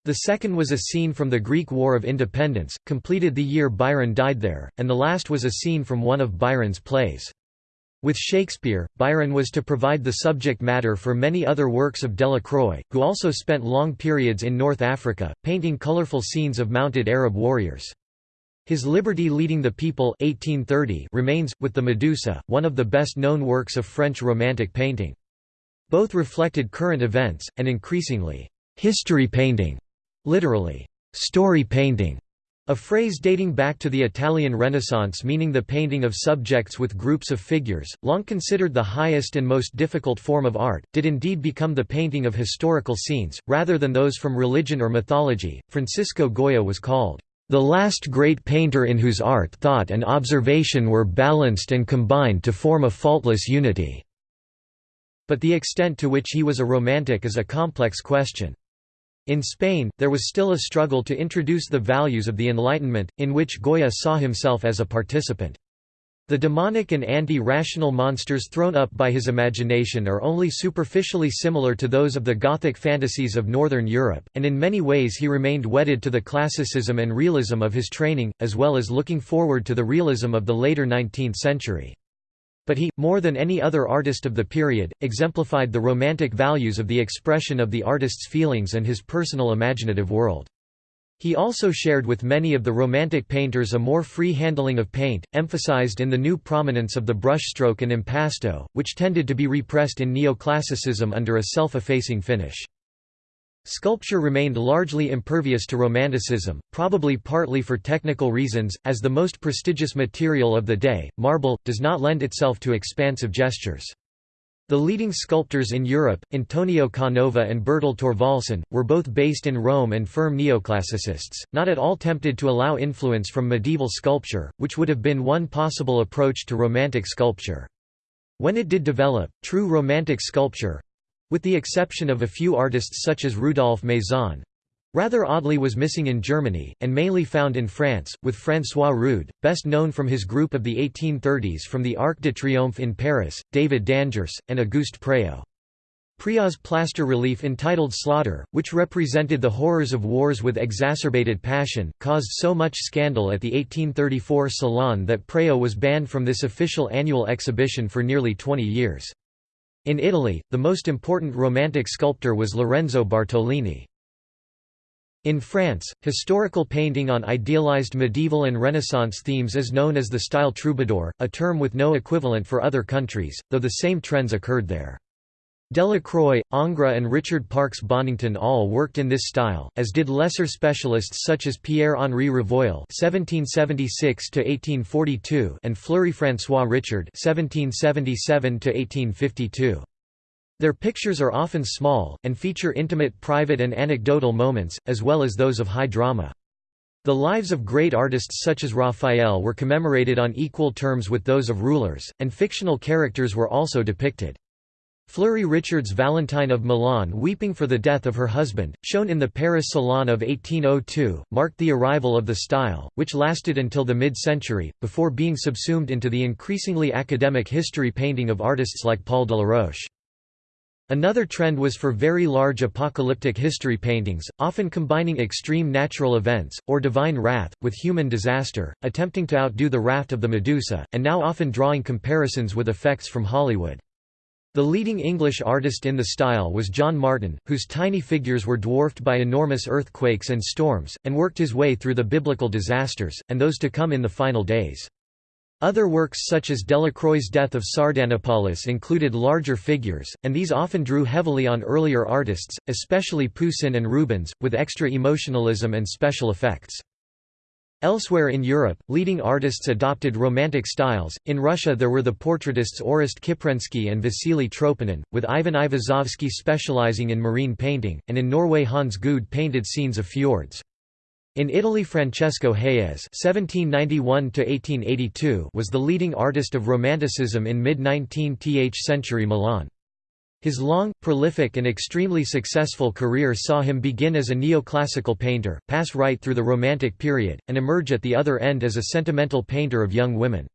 The second was a scene from the Greek War of Independence, completed the year Byron died there, and the last was a scene from one of Byron's plays. With Shakespeare, Byron was to provide the subject matter for many other works of Delacroix, who also spent long periods in North Africa, painting colorful scenes of mounted Arab warriors. His Liberty Leading the People 1830 remains, with the Medusa, one of the best-known works of French Romantic painting. Both reflected current events, and increasingly, "'history painting' literally, "'story painting' A phrase dating back to the Italian Renaissance meaning the painting of subjects with groups of figures, long considered the highest and most difficult form of art, did indeed become the painting of historical scenes, rather than those from religion or mythology. Francisco Goya was called, the last great painter in whose art thought and observation were balanced and combined to form a faultless unity." But the extent to which he was a romantic is a complex question. In Spain, there was still a struggle to introduce the values of the Enlightenment, in which Goya saw himself as a participant. The demonic and anti-rational monsters thrown up by his imagination are only superficially similar to those of the Gothic fantasies of Northern Europe, and in many ways he remained wedded to the classicism and realism of his training, as well as looking forward to the realism of the later 19th century. But he, more than any other artist of the period, exemplified the romantic values of the expression of the artist's feelings and his personal imaginative world. He also shared with many of the Romantic painters a more free handling of paint, emphasized in the new prominence of the brushstroke and impasto, which tended to be repressed in neoclassicism under a self-effacing finish. Sculpture remained largely impervious to Romanticism, probably partly for technical reasons, as the most prestigious material of the day, marble, does not lend itself to expansive gestures. The leading sculptors in Europe, Antonio Canova and Bertel Thorvaldsen, were both based in Rome and firm neoclassicists, not at all tempted to allow influence from medieval sculpture, which would have been one possible approach to Romantic sculpture. When it did develop, true Romantic sculpture, with the exception of a few artists such as Rudolf Maison, rather oddly was missing in Germany, and mainly found in France, with François Rude, best known from his group of the 1830s from the Arc de Triomphe in Paris, David d'Angers, and Auguste Préault. Préault's plaster relief entitled Slaughter, which represented the horrors of wars with exacerbated passion, caused so much scandal at the 1834 Salon that Préaux was banned from this official annual exhibition for nearly 20 years. In Italy, the most important Romantic sculptor was Lorenzo Bartolini. In France, historical painting on idealized medieval and Renaissance themes is known as the style troubadour, a term with no equivalent for other countries, though the same trends occurred there. Delacroix, Ingres and Richard Parks Bonington all worked in this style, as did lesser specialists such as Pierre-Henri Revoil (1776–1842) and Fleury-François Richard (1777–1852). Their pictures are often small, and feature intimate private and anecdotal moments, as well as those of high drama. The lives of great artists such as Raphael were commemorated on equal terms with those of rulers, and fictional characters were also depicted. Fleury Richard's Valentine of Milan weeping for the death of her husband, shown in the Paris Salon of 1802, marked the arrival of the style, which lasted until the mid-century, before being subsumed into the increasingly academic history painting of artists like Paul Delaroche. Another trend was for very large apocalyptic history paintings, often combining extreme natural events, or divine wrath, with human disaster, attempting to outdo the raft of the Medusa, and now often drawing comparisons with effects from Hollywood. The leading English artist in the style was John Martin, whose tiny figures were dwarfed by enormous earthquakes and storms, and worked his way through the biblical disasters, and those to come in the final days. Other works such as Delacroix's Death of Sardanapalus included larger figures, and these often drew heavily on earlier artists, especially Poussin and Rubens, with extra emotionalism and special effects. Elsewhere in Europe, leading artists adopted Romantic styles. In Russia, there were the portraitists Orest Kiprensky and Vasily Tropinin, with Ivan Aivazovsky specializing in marine painting, and in Norway Hans Gude painted scenes of fjords. In Italy Francesco Hayez (1791–1882) was the leading artist of Romanticism in mid-19th century Milan. His long, prolific and extremely successful career saw him begin as a neoclassical painter, pass right through the Romantic period, and emerge at the other end as a sentimental painter of young women.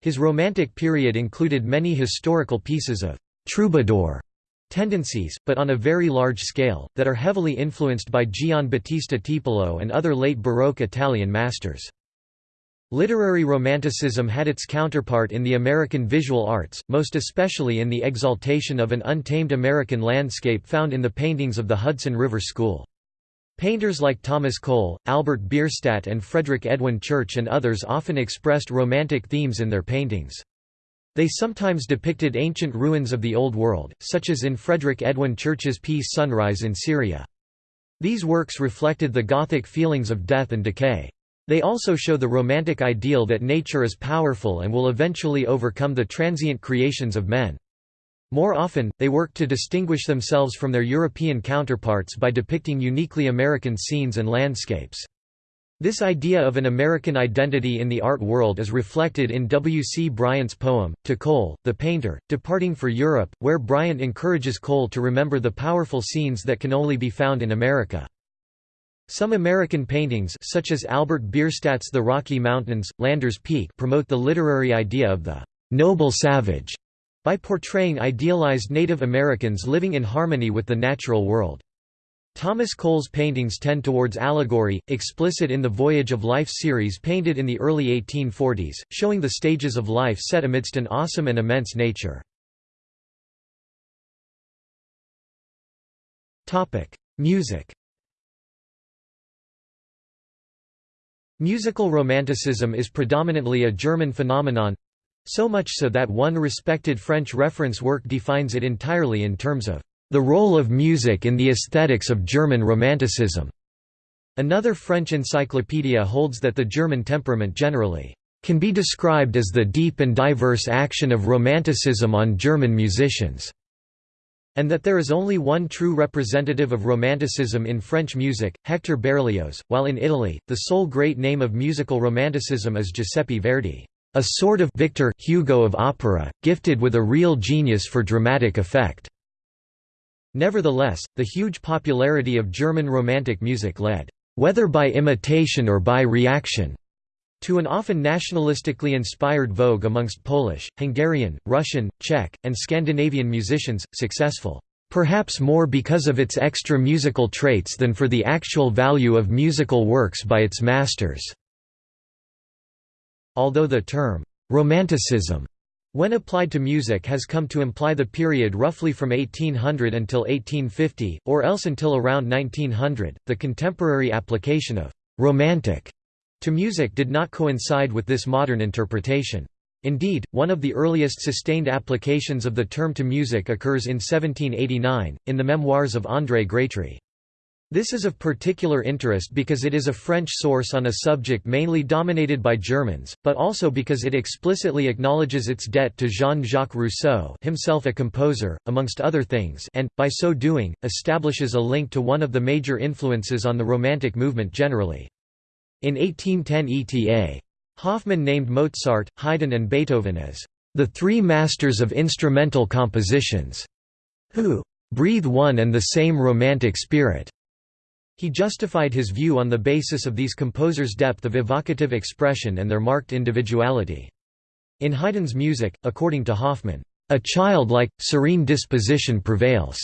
His Romantic period included many historical pieces of «troubadour» tendencies, but on a very large scale, that are heavily influenced by Gian Battista Tiepolo and other late Baroque Italian masters. Literary Romanticism had its counterpart in the American visual arts, most especially in the exaltation of an untamed American landscape found in the paintings of the Hudson River School. Painters like Thomas Cole, Albert Bierstadt and Frederick Edwin Church and others often expressed romantic themes in their paintings. They sometimes depicted ancient ruins of the Old World, such as in Frederick Edwin Church's piece Sunrise in Syria. These works reflected the Gothic feelings of death and decay. They also show the romantic ideal that nature is powerful and will eventually overcome the transient creations of men. More often, they work to distinguish themselves from their European counterparts by depicting uniquely American scenes and landscapes. This idea of an American identity in the art world is reflected in W. C. Bryant's poem, To Cole, the Painter, Departing for Europe, where Bryant encourages Cole to remember the powerful scenes that can only be found in America. Some American paintings such as Albert Bierstadt's The Rocky Mountains, Lander's Peak promote the literary idea of the «noble savage» by portraying idealized Native Americans living in harmony with the natural world. Thomas Cole's paintings tend towards allegory, explicit in the Voyage of Life series painted in the early 1840s, showing the stages of life set amidst an awesome and immense nature. Music Musical Romanticism is predominantly a German phenomenon—so much so that one respected French reference work defines it entirely in terms of the role of music in the aesthetics of German Romanticism. Another French encyclopedia holds that the German temperament generally can be described as the deep and diverse action of Romanticism on German musicians and that there is only one true representative of Romanticism in French music, Hector Berlioz, while in Italy, the sole great name of musical Romanticism is Giuseppe Verdi, a sort of Victor Hugo of opera, gifted with a real genius for dramatic effect. Nevertheless, the huge popularity of German Romantic music led, whether by imitation or by reaction, to an often nationalistically inspired vogue amongst Polish, Hungarian, Russian, Czech, and Scandinavian musicians, successful, perhaps more because of its extra musical traits than for the actual value of musical works by its masters. Although the term, Romanticism, when applied to music has come to imply the period roughly from 1800 until 1850, or else until around 1900, the contemporary application of «romantic» to music did not coincide with this modern interpretation. Indeed, one of the earliest sustained applications of the term to music occurs in 1789, in the memoirs of André Grétry. This is of particular interest because it is a French source on a subject mainly dominated by Germans, but also because it explicitly acknowledges its debt to Jean-Jacques Rousseau himself a composer, amongst other things and, by so doing, establishes a link to one of the major influences on the Romantic movement generally. In 1810 ETA. Hoffmann named Mozart, Haydn and Beethoven as the three masters of instrumental compositions, who breathe one and the same romantic spirit. He justified his view on the basis of these composers' depth of evocative expression and their marked individuality. In Haydn's music, according to Hoffmann, a childlike, serene disposition prevails,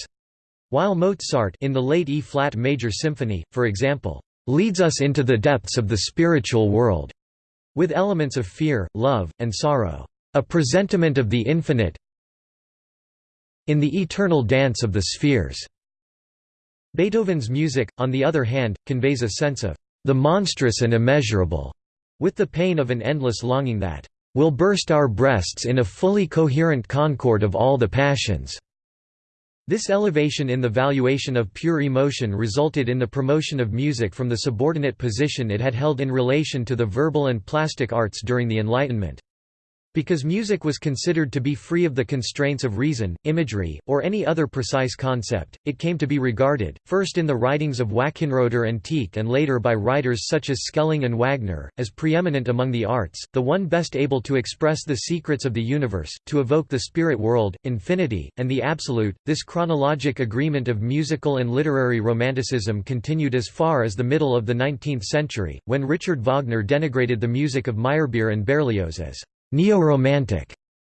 while Mozart in the late E-flat major symphony, for example, leads us into the depths of the spiritual world, with elements of fear, love, and sorrow, a presentiment of the infinite in the eternal dance of the spheres. Beethoven's music, on the other hand, conveys a sense of the monstrous and immeasurable, with the pain of an endless longing that will burst our breasts in a fully coherent concord of all the passions. This elevation in the valuation of pure emotion resulted in the promotion of music from the subordinate position it had held in relation to the verbal and plastic arts during the Enlightenment. Because music was considered to be free of the constraints of reason, imagery, or any other precise concept, it came to be regarded, first in the writings of Wackenroder and Tieck and later by writers such as Schelling and Wagner, as preeminent among the arts, the one best able to express the secrets of the universe, to evoke the spirit world, infinity, and the absolute. This chronologic agreement of musical and literary romanticism continued as far as the middle of the 19th century, when Richard Wagner denigrated the music of Meyerbeer and Berlioz as Neo-Romantic.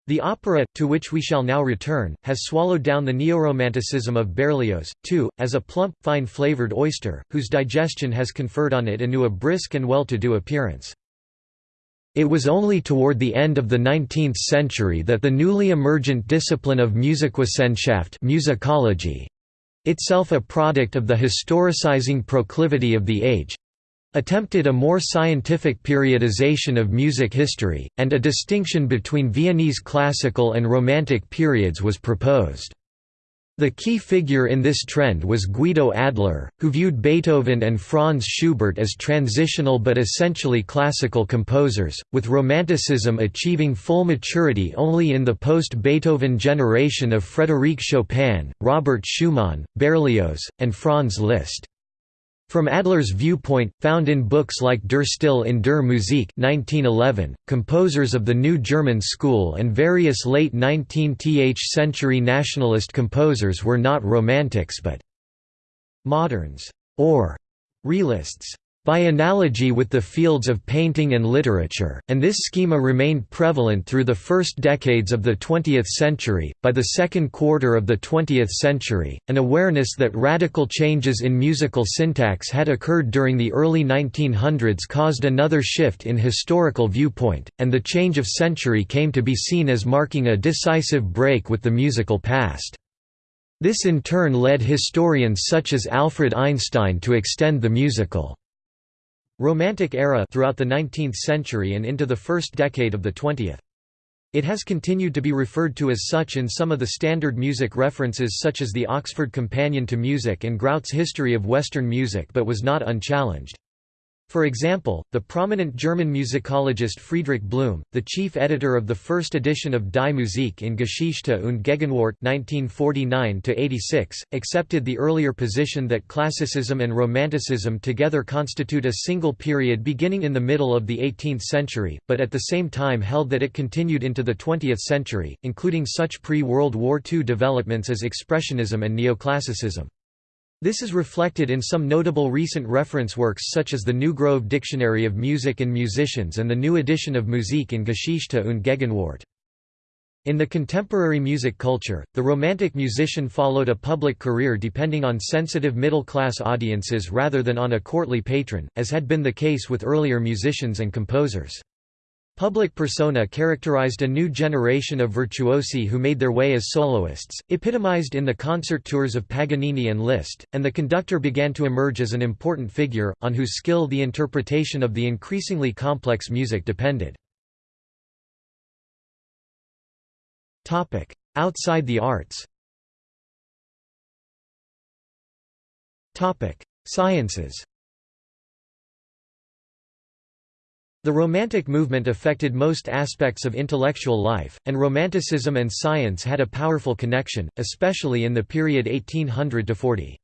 The opera, to which we shall now return, has swallowed down the neoromanticism of Berlioz, too, as a plump, fine-flavored oyster, whose digestion has conferred on it anew a brisk and well-to-do appearance. It was only toward the end of the 19th century that the newly emergent discipline of Musikwissenschaft musicology, itself a product of the historicizing proclivity of the age, attempted a more scientific periodization of music history, and a distinction between Viennese classical and Romantic periods was proposed. The key figure in this trend was Guido Adler, who viewed Beethoven and Franz Schubert as transitional but essentially classical composers, with Romanticism achieving full maturity only in the post-Beethoven generation of Frédéric Chopin, Robert Schumann, Berlioz, and Franz Liszt. From Adler's viewpoint, found in books like Der Stil in der Musik 1911, composers of the New German School and various late 19th century nationalist composers were not romantics but «moderns» or «realists» by analogy with the fields of painting and literature, and this schema remained prevalent through the first decades of the 20th century. By the second quarter of the 20th century, an awareness that radical changes in musical syntax had occurred during the early 1900s caused another shift in historical viewpoint, and the change of century came to be seen as marking a decisive break with the musical past. This in turn led historians such as Alfred Einstein to extend the musical Romantic era throughout the 19th century and into the first decade of the 20th. It has continued to be referred to as such in some of the standard music references such as the Oxford Companion to Music and Grout's History of Western Music but was not unchallenged. For example, the prominent German musicologist Friedrich Blum, the chief editor of the first edition of Die Musik in Geschichte und Gegenwart (1949–86), accepted the earlier position that classicism and romanticism together constitute a single period beginning in the middle of the 18th century, but at the same time held that it continued into the 20th century, including such pre-World War II developments as Expressionism and Neoclassicism. This is reflected in some notable recent reference works such as the New Grove Dictionary of Music and Musicians and the new edition of Musik in Geschichte und Gegenwart. In the contemporary music culture, the Romantic musician followed a public career depending on sensitive middle-class audiences rather than on a courtly patron, as had been the case with earlier musicians and composers. Public persona characterized a new generation of virtuosi who made their way as soloists, epitomized in the concert tours of Paganini and Liszt, and the conductor began to emerge as an important figure, on whose skill the interpretation of the increasingly complex music depended. Outside the arts Sciences The Romantic movement affected most aspects of intellectual life, and Romanticism and science had a powerful connection, especially in the period 1800–40.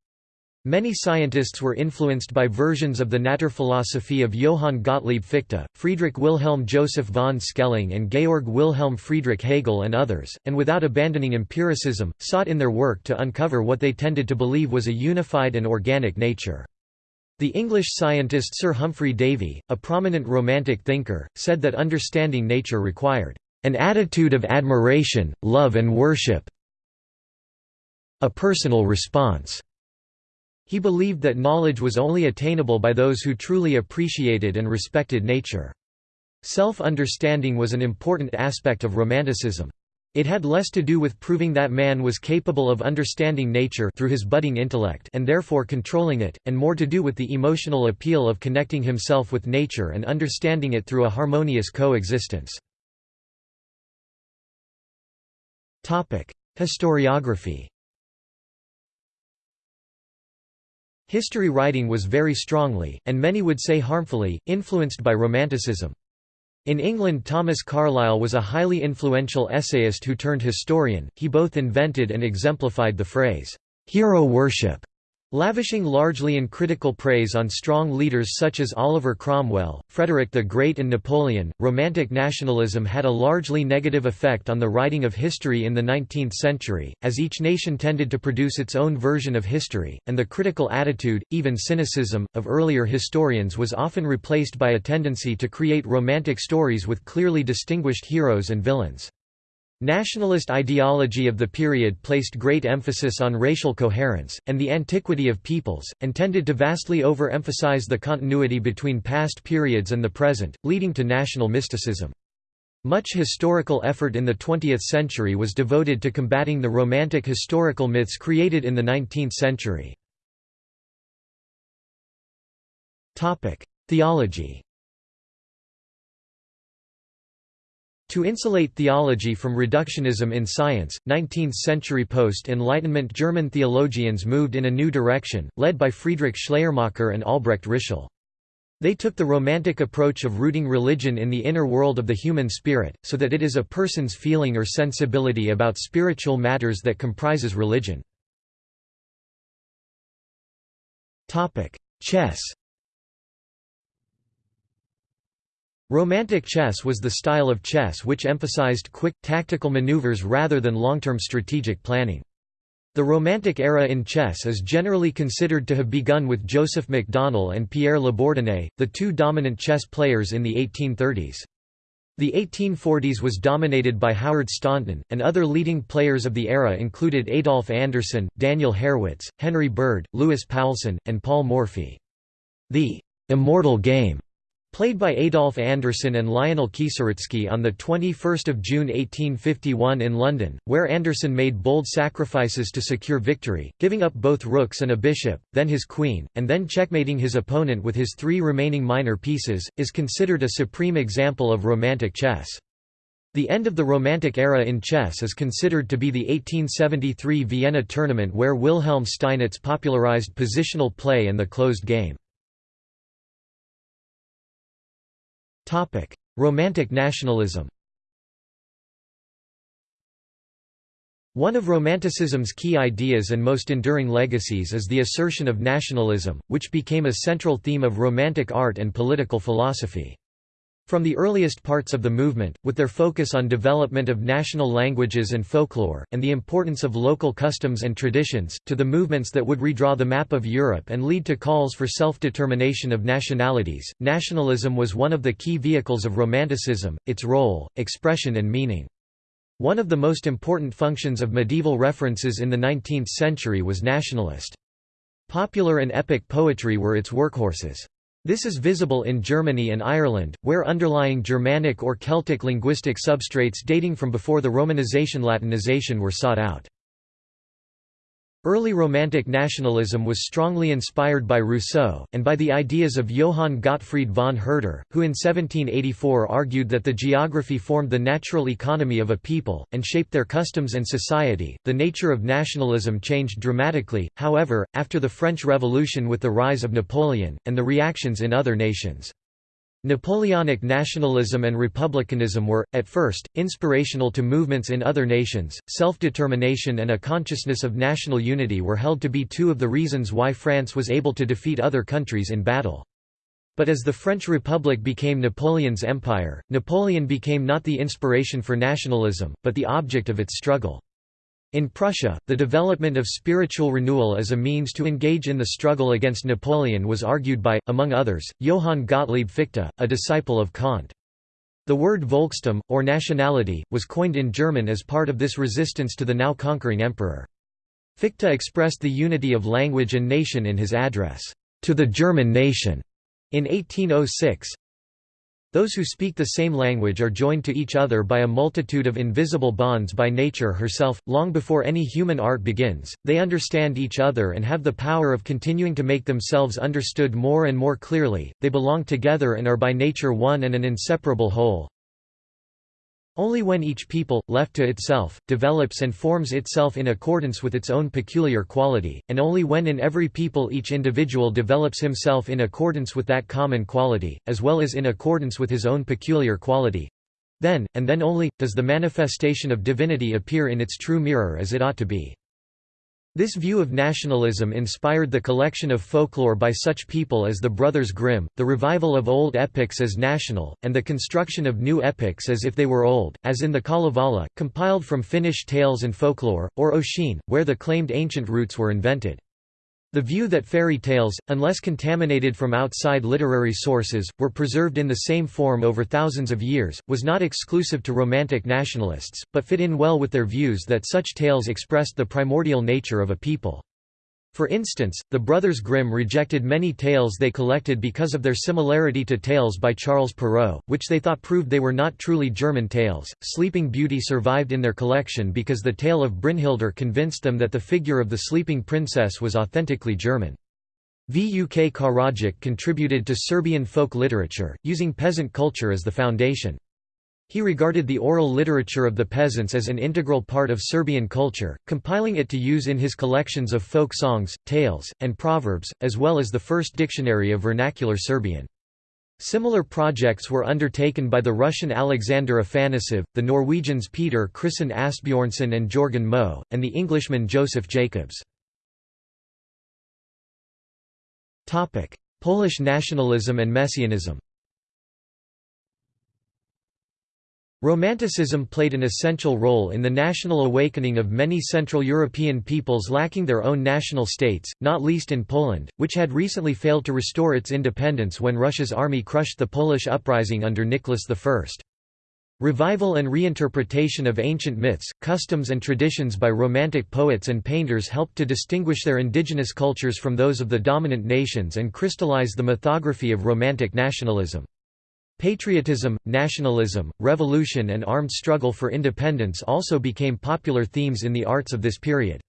Many scientists were influenced by versions of the Naturphilosophie of Johann Gottlieb Fichte, Friedrich Wilhelm Joseph von Schelling and Georg Wilhelm Friedrich Hegel and others, and without abandoning empiricism, sought in their work to uncover what they tended to believe was a unified and organic nature. The English scientist Sir Humphry Davy, a prominent Romantic thinker, said that understanding nature required an attitude of admiration, love and worship a personal response. He believed that knowledge was only attainable by those who truly appreciated and respected nature. Self-understanding was an important aspect of Romanticism. It had less to do with proving that man was capable of understanding nature through his budding intellect and therefore controlling it, and more to do with the emotional appeal of connecting himself with nature and understanding it through a harmonious coexistence. Historiography History writing was very strongly, and many would say harmfully, influenced by Romanticism. In England Thomas Carlyle was a highly influential essayist who turned historian, he both invented and exemplified the phrase, "'hero worship' lavishing largely in critical praise on strong leaders such as Oliver Cromwell, Frederick the Great and Napoleon. Romantic nationalism had a largely negative effect on the writing of history in the 19th century, as each nation tended to produce its own version of history, and the critical attitude, even cynicism, of earlier historians was often replaced by a tendency to create romantic stories with clearly distinguished heroes and villains. Nationalist ideology of the period placed great emphasis on racial coherence, and the antiquity of peoples, and tended to vastly over-emphasize the continuity between past periods and the present, leading to national mysticism. Much historical effort in the 20th century was devoted to combating the romantic historical myths created in the 19th century. Theology To insulate theology from reductionism in science, 19th-century post-Enlightenment German theologians moved in a new direction, led by Friedrich Schleiermacher and Albrecht Ritschl. They took the romantic approach of rooting religion in the inner world of the human spirit, so that it is a person's feeling or sensibility about spiritual matters that comprises religion. Chess Romantic chess was the style of chess which emphasized quick, tactical maneuvers rather than long-term strategic planning. The Romantic era in chess is generally considered to have begun with Joseph McDonnell and Pierre Labourdonnais, the two dominant chess players in the 1830s. The 1840s was dominated by Howard Staunton, and other leading players of the era included Adolf Anderssen, Daniel Harrwitz, Henry Bird, Louis Paulsen, and Paul Morphy. The «immortal game» Played by Adolf Anderssen and Lionel Kieseritzky on 21 June 1851 in London, where Anderssen made bold sacrifices to secure victory, giving up both rooks and a bishop, then his queen, and then checkmating his opponent with his three remaining minor pieces, is considered a supreme example of Romantic chess. The end of the Romantic era in chess is considered to be the 1873 Vienna tournament where Wilhelm Steinitz popularized positional play and the closed game. Romantic nationalism One of Romanticism's key ideas and most enduring legacies is the assertion of nationalism, which became a central theme of Romantic art and political philosophy. From the earliest parts of the movement, with their focus on development of national languages and folklore, and the importance of local customs and traditions, to the movements that would redraw the map of Europe and lead to calls for self-determination of nationalities, nationalism was one of the key vehicles of Romanticism, its role, expression and meaning. One of the most important functions of medieval references in the 19th century was nationalist. Popular and epic poetry were its workhorses. This is visible in Germany and Ireland, where underlying Germanic or Celtic linguistic substrates dating from before the Romanization Latinization were sought out. Early Romantic nationalism was strongly inspired by Rousseau, and by the ideas of Johann Gottfried von Herder, who in 1784 argued that the geography formed the natural economy of a people, and shaped their customs and society. The nature of nationalism changed dramatically, however, after the French Revolution with the rise of Napoleon, and the reactions in other nations. Napoleonic nationalism and republicanism were, at first, inspirational to movements in other nations. Self determination and a consciousness of national unity were held to be two of the reasons why France was able to defeat other countries in battle. But as the French Republic became Napoleon's empire, Napoleon became not the inspiration for nationalism, but the object of its struggle. In Prussia, the development of spiritual renewal as a means to engage in the struggle against Napoleon was argued by, among others, Johann Gottlieb Fichte, a disciple of Kant. The word Volkstum, or nationality, was coined in German as part of this resistance to the now conquering emperor. Fichte expressed the unity of language and nation in his address, "'To the German Nation' in 1806, those who speak the same language are joined to each other by a multitude of invisible bonds by nature herself. Long before any human art begins, they understand each other and have the power of continuing to make themselves understood more and more clearly. They belong together and are by nature one and an inseparable whole. Only when each people, left to itself, develops and forms itself in accordance with its own peculiar quality, and only when in every people each individual develops himself in accordance with that common quality, as well as in accordance with his own peculiar quality—then, and then only, does the manifestation of divinity appear in its true mirror as it ought to be. This view of nationalism inspired the collection of folklore by such people as the Brothers Grimm, the revival of old epics as national, and the construction of new epics as if they were old, as in the Kalevala, compiled from Finnish tales and folklore, or Ossian, where the claimed ancient roots were invented. The view that fairy tales, unless contaminated from outside literary sources, were preserved in the same form over thousands of years, was not exclusive to Romantic nationalists, but fit in well with their views that such tales expressed the primordial nature of a people. For instance, the Brothers Grimm rejected many tales they collected because of their similarity to tales by Charles Perrault, which they thought proved they were not truly German tales. Sleeping Beauty survived in their collection because the tale of Brynhildr convinced them that the figure of the sleeping princess was authentically German. Vuk Karadžić contributed to Serbian folk literature, using peasant culture as the foundation. He regarded the oral literature of the peasants as an integral part of Serbian culture, compiling it to use in his collections of folk songs, tales, and proverbs, as well as the first dictionary of vernacular Serbian. Similar projects were undertaken by the Russian Alexander Afanasiev, the Norwegians Peter Christen Asbjornsen and Jorgen Moe, and the Englishman Joseph Jacobs. Polish nationalism and messianism Romanticism played an essential role in the national awakening of many Central European peoples lacking their own national states, not least in Poland, which had recently failed to restore its independence when Russia's army crushed the Polish uprising under Nicholas I. Revival and reinterpretation of ancient myths, customs and traditions by Romantic poets and painters helped to distinguish their indigenous cultures from those of the dominant nations and crystallize the mythography of Romantic nationalism. Patriotism, nationalism, revolution and armed struggle for independence also became popular themes in the arts of this period.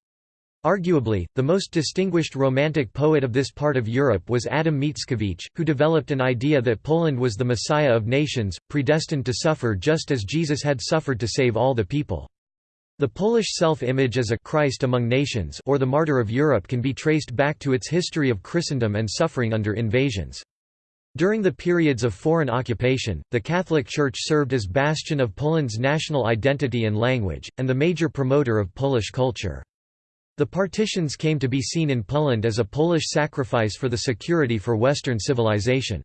Arguably, the most distinguished Romantic poet of this part of Europe was Adam Mickiewicz, who developed an idea that Poland was the Messiah of nations, predestined to suffer just as Jesus had suffered to save all the people. The Polish self-image as a Christ among nations or the martyr of Europe can be traced back to its history of Christendom and suffering under invasions. During the periods of foreign occupation, the Catholic Church served as bastion of Poland's national identity and language, and the major promoter of Polish culture. The partitions came to be seen in Poland as a Polish sacrifice for the security for Western civilization.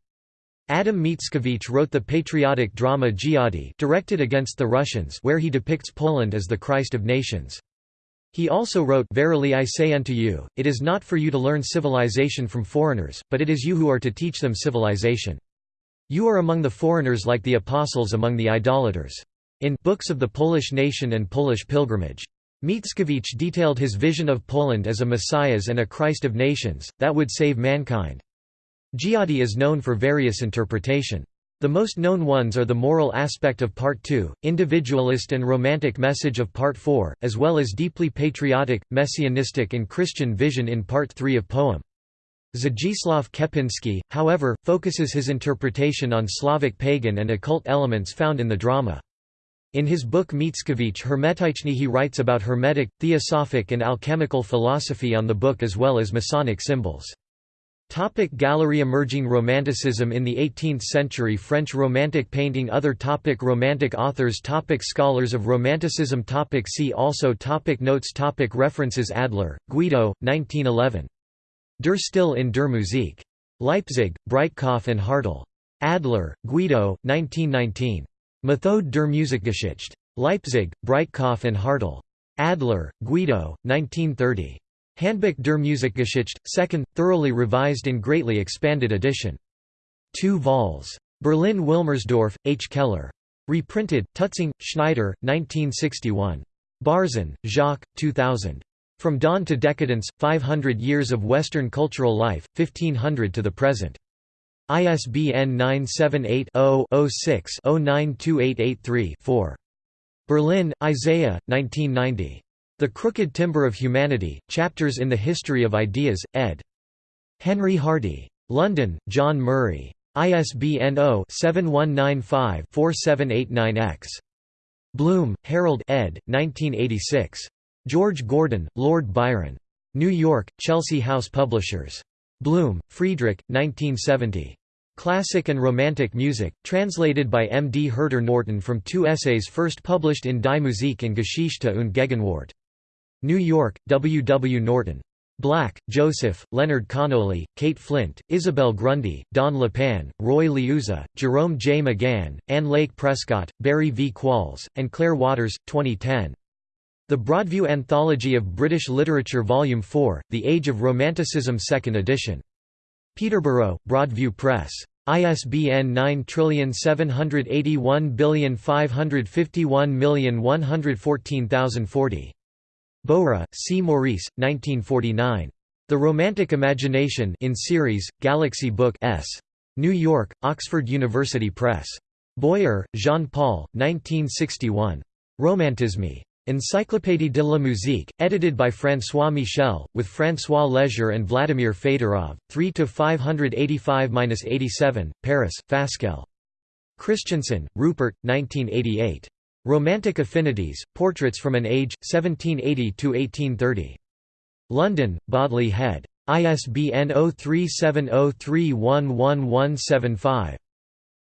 Adam Mickiewicz wrote the patriotic drama Dziady directed against the Russians where he depicts Poland as the Christ of nations. He also wrote, Verily I say unto you, it is not for you to learn civilization from foreigners, but it is you who are to teach them civilization. You are among the foreigners like the apostles among the idolaters. In Books of the Polish Nation and Polish Pilgrimage. Mickiewicz detailed his vision of Poland as a messiahs and a Christ of nations, that would save mankind. Dziady is known for various interpretation. The most known ones are the moral aspect of Part 2, individualist and romantic message of Part 4, as well as deeply patriotic, messianistic and Christian vision in Part 3 of poem. Zdzisław Kępiński, however, focuses his interpretation on Slavic pagan and occult elements found in the drama. In his book Mickiewicz Hermetyczny he writes about Hermetic, Theosophic and alchemical philosophy on the book as well as Masonic symbols. Topic gallery Emerging Romanticism In the 18th century French Romantic painting Other topic Romantic authors topic Scholars of Romanticism topic See also topic Notes topic References Adler, Guido, 1911. Der Stil in der Musik. Leipzig, Breitkopf and Hartel. Adler, Guido, 1919. Methode der Musikgeschichte. Leipzig, Breitkopf and Hartel. Adler, Guido, 1930. Handbuch der Musikgeschichte, 2nd, thoroughly revised and greatly expanded edition. 2 vols. Berlin Wilmersdorf, H. Keller. Reprinted, Tutzing, Schneider, 1961. Barzun, Jacques, 2000. From Dawn to Decadence, 500 Years of Western Cultural Life, 1500 to the Present. ISBN 978 0 6 092883 4. Berlin, Isaiah, 1990. The Crooked Timber of Humanity, Chapters in the History of Ideas, ed. Henry Hardy. London, John Murray. ISBN 0-7195-4789-X. Bloom, Harold ed. 1986. George Gordon, Lord Byron. New York, Chelsea House Publishers. Bloom, Friedrich, 1970. Classic and Romantic Music, translated by M. D. Herter Norton from two essays first published in Die Musik und Geschichte und Gegenwart. New York, W. W. Norton. Black, Joseph, Leonard Connolly, Kate Flint, Isabel Grundy, Don LePan, Roy Liuzza, Jerome J. McGann, Ann Lake Prescott, Barry V. Qualls, and Claire Waters, 2010. The Broadview Anthology of British Literature Volume 4, The Age of Romanticism 2nd edition. Peterborough, Broadview Press. ISBN 97815511140. Bowra, C. Maurice, 1949. The Romantic Imagination in series, Galaxy Book S. New York, Oxford University Press. Boyer, Jean-Paul, 1961. Romantisme. Encyclopédie de la musique, edited by François Michel, with François Léger and Vladimir Fedorov, 3 585-87, Paris, Fasquelle. Christiansen, Rupert, 1988. Romantic Affinities, Portraits from an Age, 1780–1830. London, Bodley Head. ISBN 0370311175.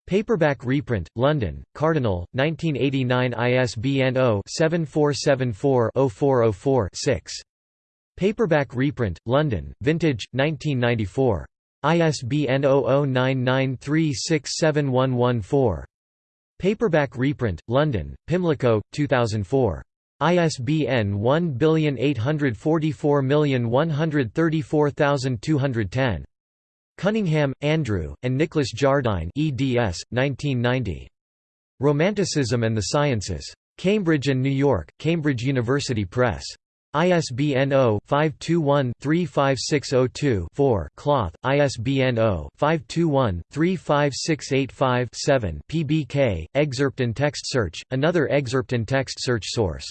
Paperback reprint, London, Cardinal, 1989 ISBN 0-7474-0404-6. Paperback reprint, London, Vintage, 1994. ISBN 0099367114. Paperback reprint, London, Pimlico, 2004. ISBN 1844134210. Cunningham, Andrew, and Nicholas Jardine eds. 1990. Romanticism and the Sciences. Cambridge and New York, Cambridge University Press. ISBN 0-521-35602-4 Cloth, ISBN 0-521-35685-7 PBK, excerpt and text search, another excerpt and text search source.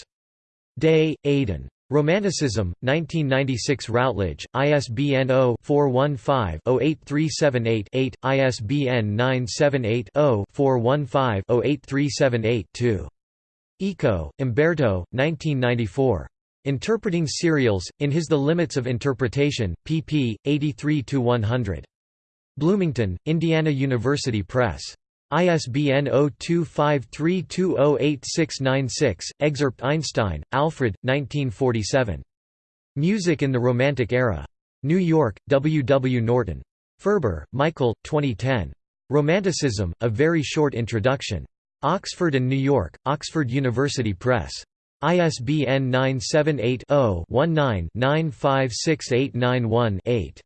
Day, Aidan. Romanticism, 1996 Routledge, ISBN 0-415-08378-8, ISBN 978-0-415-08378-2. Eco, Umberto, 1994. Interpreting Serials, in his The Limits of Interpretation, pp. 83–100. Bloomington, Indiana University Press. ISBN 0253208696, excerpt Einstein, Alfred, 1947. Music in the Romantic Era. New York, W. W. Norton. Ferber, Michael, 2010. Romanticism, A Very Short Introduction. Oxford and New York, Oxford University Press. ISBN 978 0 19 956891 8.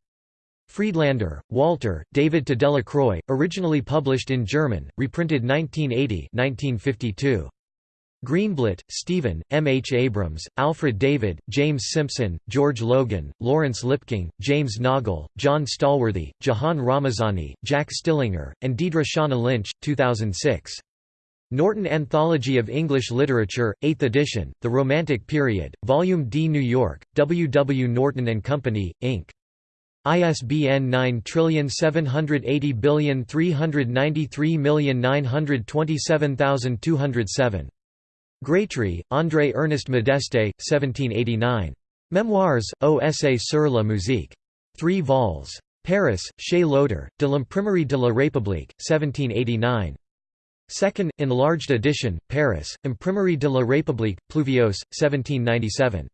Friedlander, Walter, David to Delacroix, originally published in German, reprinted 1980 1952. Greenblatt, Stephen, M. H. Abrams, Alfred David, James Simpson, George Logan, Lawrence Lipking, James Nagle, John Stallworthy, Jahan Ramazani, Jack Stillinger, and Deidre Shauna Lynch, 2006. Norton Anthology of English Literature, 8th edition, The Romantic Period, Volume D. New York, W. W. Norton & Company, Inc. ISBN 9780393927207. Grétry, André Ernest Modeste, 1789. Memoirs, O.S.A. sur la musique. 3 vols. Paris, Chez Loder, de l'Imprimerie de la République, 1789. Second, enlarged edition, Paris, Imprimerie de la République, Pluviose, 1797.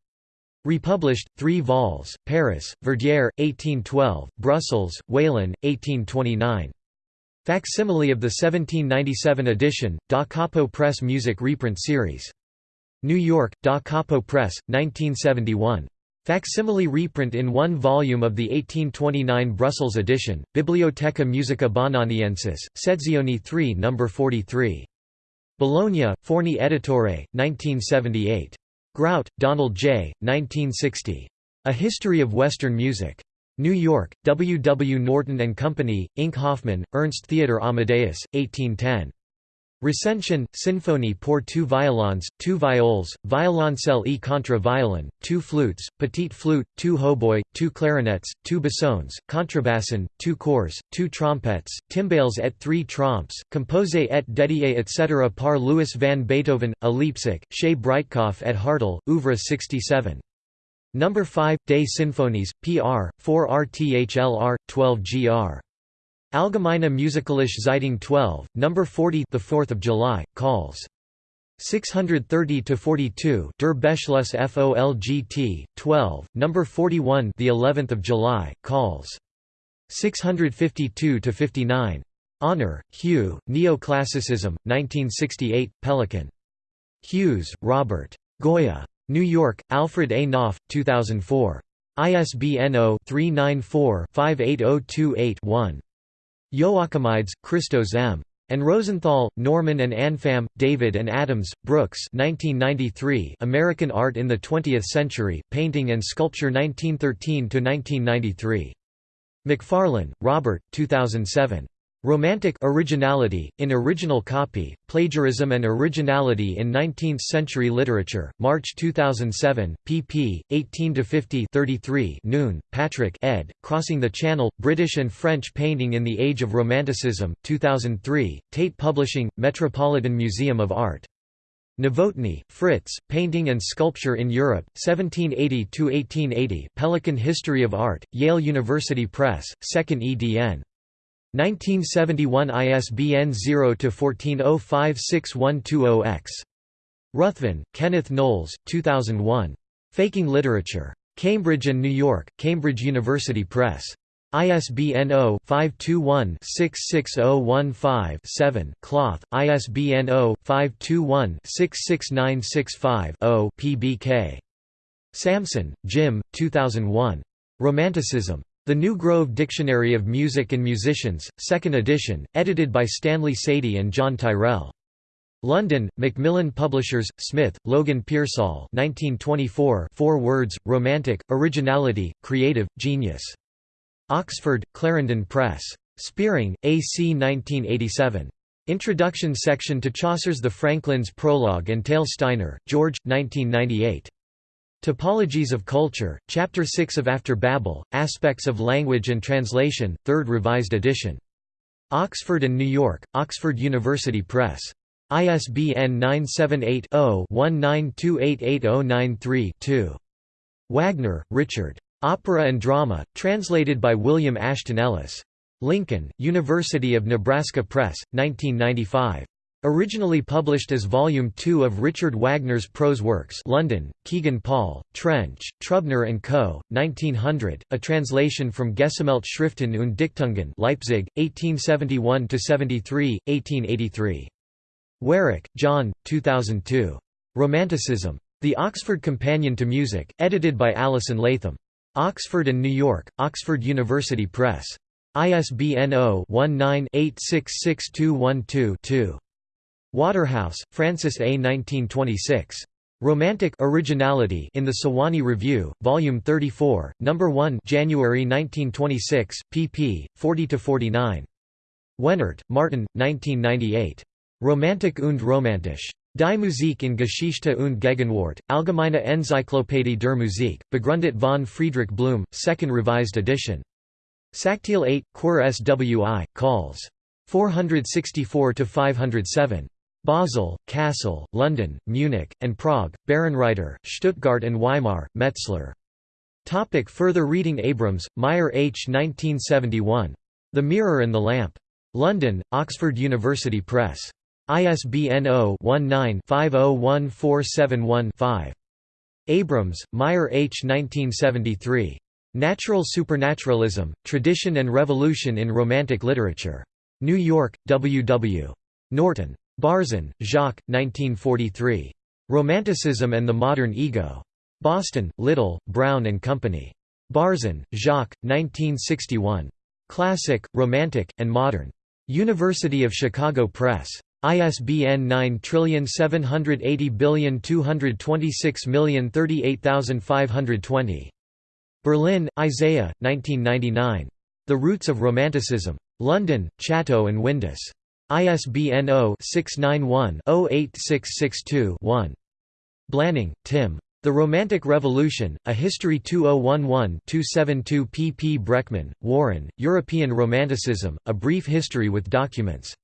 Republished, 3 vols, Paris, Verdière, 1812, Brussels, Whelan, 1829. Facsimile of the 1797 edition, Da Capo Press Music Reprint Series. New York, Da Capo Press, 1971. Facsimile reprint in one volume of the 1829 Brussels edition, Bibliotheca Musica Bononiensis, Sezioni 3 No. 43. Bologna, Forni Editore, 1978. Grout, Donald J., 1960. A History of Western Music. New York, W. W. Norton & Company, Inc. Hoffmann, Ernst Theodor Amadeus, 1810. Recension, Sinfonie pour two violons, two viols, violoncelle e contre violon, two flutes, petite flute, two hautboy, two clarinets, two bassons, contrabasson, two cors, two trompettes, timbales et three tromps, composé et dédié etc. par Louis van Beethoven, a Leipzig, chez Breitkopf et Hartel, oeuvre 67. Number 5, Des Symphonies, pr. 4 rthlr, 12 gr. Allgemeine Musikalische Zeitung 12, number 40, the 4th of July, calls 630 to 42 Der Beschluss FOLGT 12 number 41 the 11th of July calls 652 to 59 Honour Hugh Neoclassicism 1968 Pelican Hughes Robert Goya New York, Alfred A. Knopf, 2004. ISBN 0-394-58028-1. Joachimides, Christos M. And Rosenthal, Norman and Anfam, David and Adams, Brooks 1993 American Art in the Twentieth Century, Painting and Sculpture 1913–1993. McFarlane, Robert 2007. Romantic originality, in original copy, Plagiarism and Originality in Nineteenth-Century Literature, March 2007, pp. 18–50 Noon, Patrick ed., Crossing the Channel, British and French Painting in the Age of Romanticism, 2003, Tate Publishing, Metropolitan Museum of Art. Novotny, Fritz, Painting and Sculpture in Europe, 1780–1880 Pelican History of Art, Yale University Press, 2nd edn. 1971 ISBN 0-14056120-X. Ruthven, Kenneth Knowles, 2001. Faking Literature. Cambridge and New York, Cambridge University Press. ISBN 0-521-66015-7 Cloth, ISBN 0-521-66965-0 PBK. Samson, Jim, 2001. Romanticism. The New Grove Dictionary of Music and Musicians, 2nd edition, edited by Stanley Sadie and John Tyrrell. London, Macmillan Publishers, Smith, Logan Pearsall 1924 Four words, romantic, originality, creative, genius. Oxford, Clarendon Press. Spearing, A.C. 1987. Introduction section to Chaucer's The Franklin's Prologue and Tale Steiner, George, 1998. Topologies of Culture, Chapter 6 of After Babel, Aspects of Language and Translation, 3rd Revised edition. Oxford and New York, Oxford University Press. ISBN 978-0-19288093-2. Wagner, Richard. Opera and Drama, translated by William Ashton Ellis. Lincoln, University of Nebraska Press, 1995. Originally published as Volume 2 of Richard Wagner's prose works London, Kegan Paul, Trench, Trubner & Co., 1900, a translation from Gesammelte Schriften und Dichtungen Leipzig, 1871–73, 1883. Warrack, John, 2002. Romanticism. The Oxford Companion to Music, edited by Alison Latham. Oxford and New York, Oxford University Press. ISBN 0-19-866212-2. Waterhouse, Francis A. 1926. Romantic Originality in the Sewanee Review, Volume 34, No. 1 January 1926, pp. 40–49. Wehnert, Martin, 1998. Romantik und Romantisch. Die Musik in Geschichte und Gegenwart, Allgemeine Enzyklopädie der Musik, begründet von Friedrich Blum, 2nd Revised edition. Sachteil 8, Quer Swi, calls. 464–507. Basel, Kassel, London, Munich, and Prague, Bärenreiter, Stuttgart and Weimar, Metzler. Topic further reading Abrams, Meyer H. 1971. The Mirror and the Lamp. London, Oxford University Press. ISBN 0-19-501471-5. Abrams, Meyer H. 1973. Natural Supernaturalism, Tradition and Revolution in Romantic Literature. New York, W. W. Norton. Barzun, Jacques, 1943. Romanticism and the Modern Ego. Boston, Little, Brown and Company. Barzun, Jacques, 1961. Classic, Romantic, and Modern. University of Chicago Press. ISBN 9780226038520. Berlin, Isaiah, 1999. The Roots of Romanticism. London, Chatto and Windus. ISBN 0-691-08662-1. Blanning, Tim. The Romantic Revolution, A History 2011-272 pp Breckman, Warren, European Romanticism, A Brief History with Documents.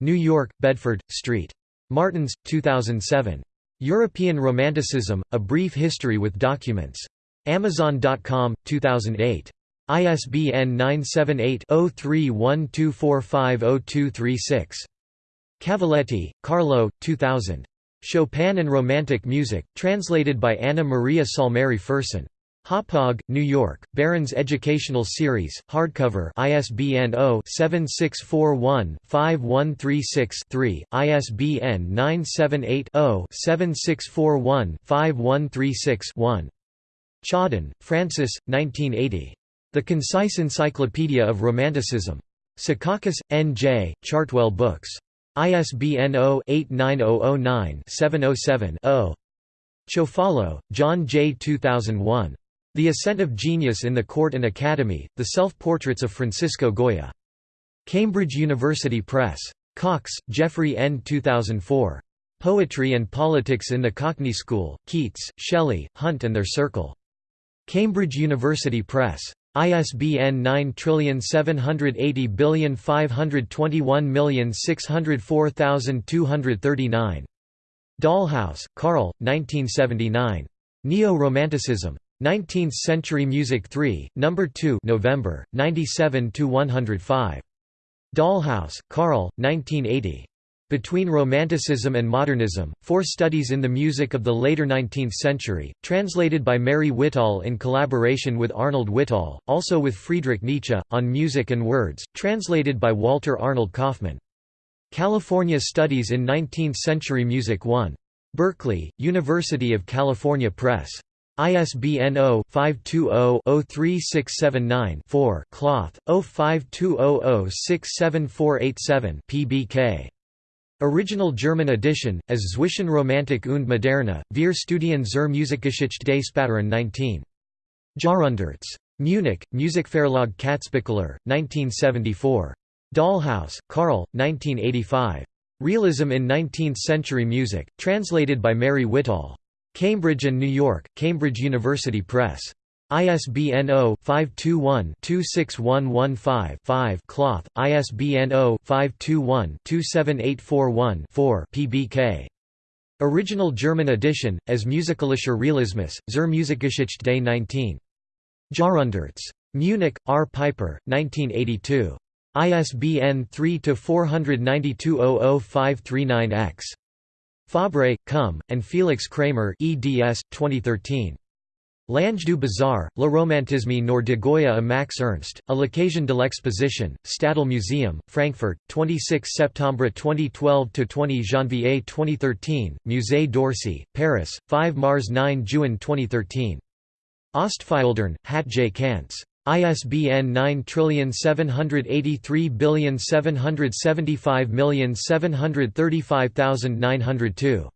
New York, Bedford, Street. Martins, 2007. European Romanticism, A Brief History with Documents. Amazon.com, 2008. ISBN 978-0312450236. Cavalletti, Carlo, 2000. Chopin and Romantic Music, translated by Anna Maria Salmeri Fersen. Hauppauge, New York, Barron's Educational Series, hardcover ISBN 0-7641-5136-3, ISBN 978-0-7641-5136-1. Tschadin, Francis, 1980. The Concise Encyclopedia of Romanticism. Secaucus, N.J., Chartwell Books. ISBN 0-89009-707-0. Ciofalo, John J. 2001. The Ascent of Genius in the Court and Academy, The Self-Portraits of Francisco Goya. Cambridge University Press. Cox, Jeffrey N. 2004. Poetry and Politics in the Cockney School, Keats, Shelley, Hunt and Their Circle. Cambridge University Press. ISBN 9780521604239. Dahlhaus, Carl, 1979. Neo-Romanticism. 19th-Century Music 3, No. 2 November, 97–105. Dahlhaus, Carl, 1980. Between Romanticism and Modernism, Four Studies in the Music of the Later Nineteenth Century, translated by Mary Whittall in collaboration with Arnold Whittall, also with Friedrich Nietzsche, on Music and Words, translated by Walter Arnold Kaufmann. California Studies in Nineteenth-Century Music 1. Berkeley, University of California Press. ISBN 0-520-03679-4 Cloth, 0520067487 PBK. Original German edition, as Zwischen Romantik und Moderne, Vier Studien zur Musikgeschichte des späteren 19. Jahrhunderts. Munich, Musikverlag Katzbichler, 1974. Dahlhaus, Carl, 1985. Realism in Nineteenth-Century Music, translated by Mary Whittall. Cambridge and New York, Cambridge University Press. ISBN 0-521-26115-5 Cloth, ISBN 0-521-27841-4 PBK. Original German edition, as Musikalischer Realismus, zur Musikgeschichte des 19. Jahrhunderts. Munich, R. Piper, 1982. ISBN 3-492-00539-X. Fabre, Cum, and Felix Kramer eds. 2013. L'Ange du bizarre, Le Romantisme noir de Goya à Max Ernst, à l'occasion de l'exposition, Städel Museum, Frankfurt, 26 septembre 2012–20 janvier 2013, Musée d'Orsay, Paris, 5 mars 9 juin 2013. Ostfildern, Hatje Cantz. ISBN 9783775735902.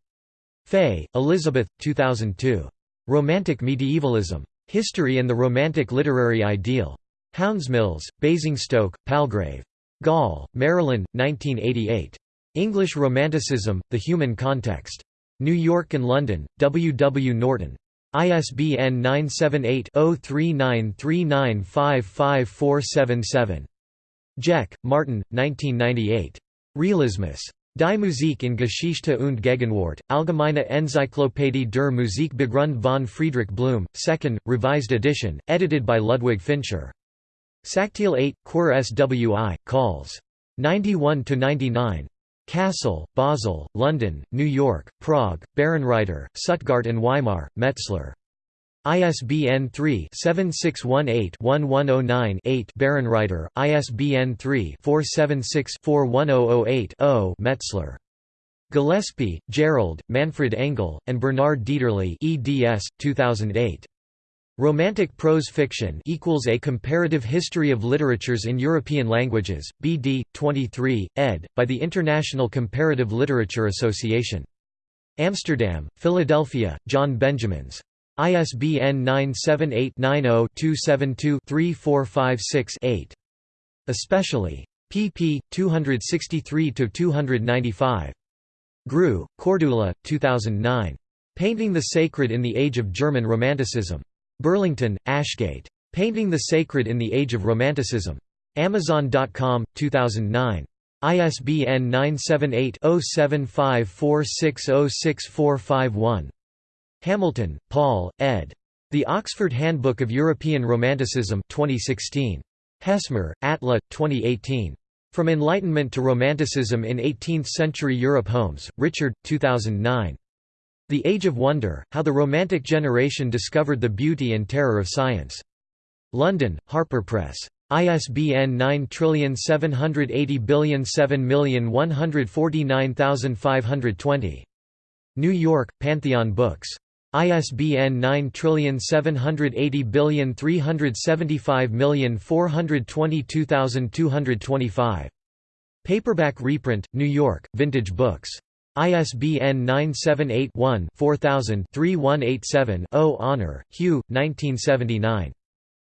Fay, Elizabeth, 2002. Romantic Medievalism. History and the Romantic Literary Ideal. Houndmills, Basingstoke, Palgrave. Gaull, Marilyn, 1988. English Romanticism, The Human Context. New York and London, W. W. Norton. ISBN 978-0393955477. Geck, Martin, 1998. Realismus. Die Musik in Geschichte und Gegenwart, Allgemeine Enzyklopädie der Musikbegrund von Friedrich Blume, 2nd, revised edition, edited by Ludwig Finscher. Sachteil 8, Quer Swi, Calls. 91–99. Kassel, Basel, London, New York, Prague, Bärenreiter, Stuttgart and Weimar, Metzler. ISBN 3-7618-1109-8 Bärenreiter, ISBN 3-476-41008-0 Metzler. Gillespie, Gerald, Manfred Engel, and Bernard Dieterle eds. 2008. Romantic Prose Fiction equals A Comparative History of Literatures in European Languages, BD, 23, ed., by the International Comparative Literature Association. Amsterdam, Philadelphia, John Benjamins. ISBN 978-90-272-3456-8. Especially. pp. 263–295. Grewe, Cordula, 2009. Painting the Sacred in the Age of German Romanticism. Burlington, Ashgate. Painting the Sacred in the Age of Romanticism. Amazon.com, 2009. ISBN 978 0754606451. Hamilton, Paul, ed. The Oxford Handbook of European Romanticism 2016. Hesmyr, Atle, 2018. From Enlightenment to Romanticism in Eighteenth-Century Europe Holmes, Richard, 2009. The Age of Wonder, How the Romantic Generation Discovered the Beauty and Terror of Science. London, Harper Press. ISBN 97807149520. New York, Pantheon Books. ISBN 9780475422225. Paperback reprint, New York, Vintage Books. ISBN 978-1-4000-3187-0 Honour, Hugh, 1979.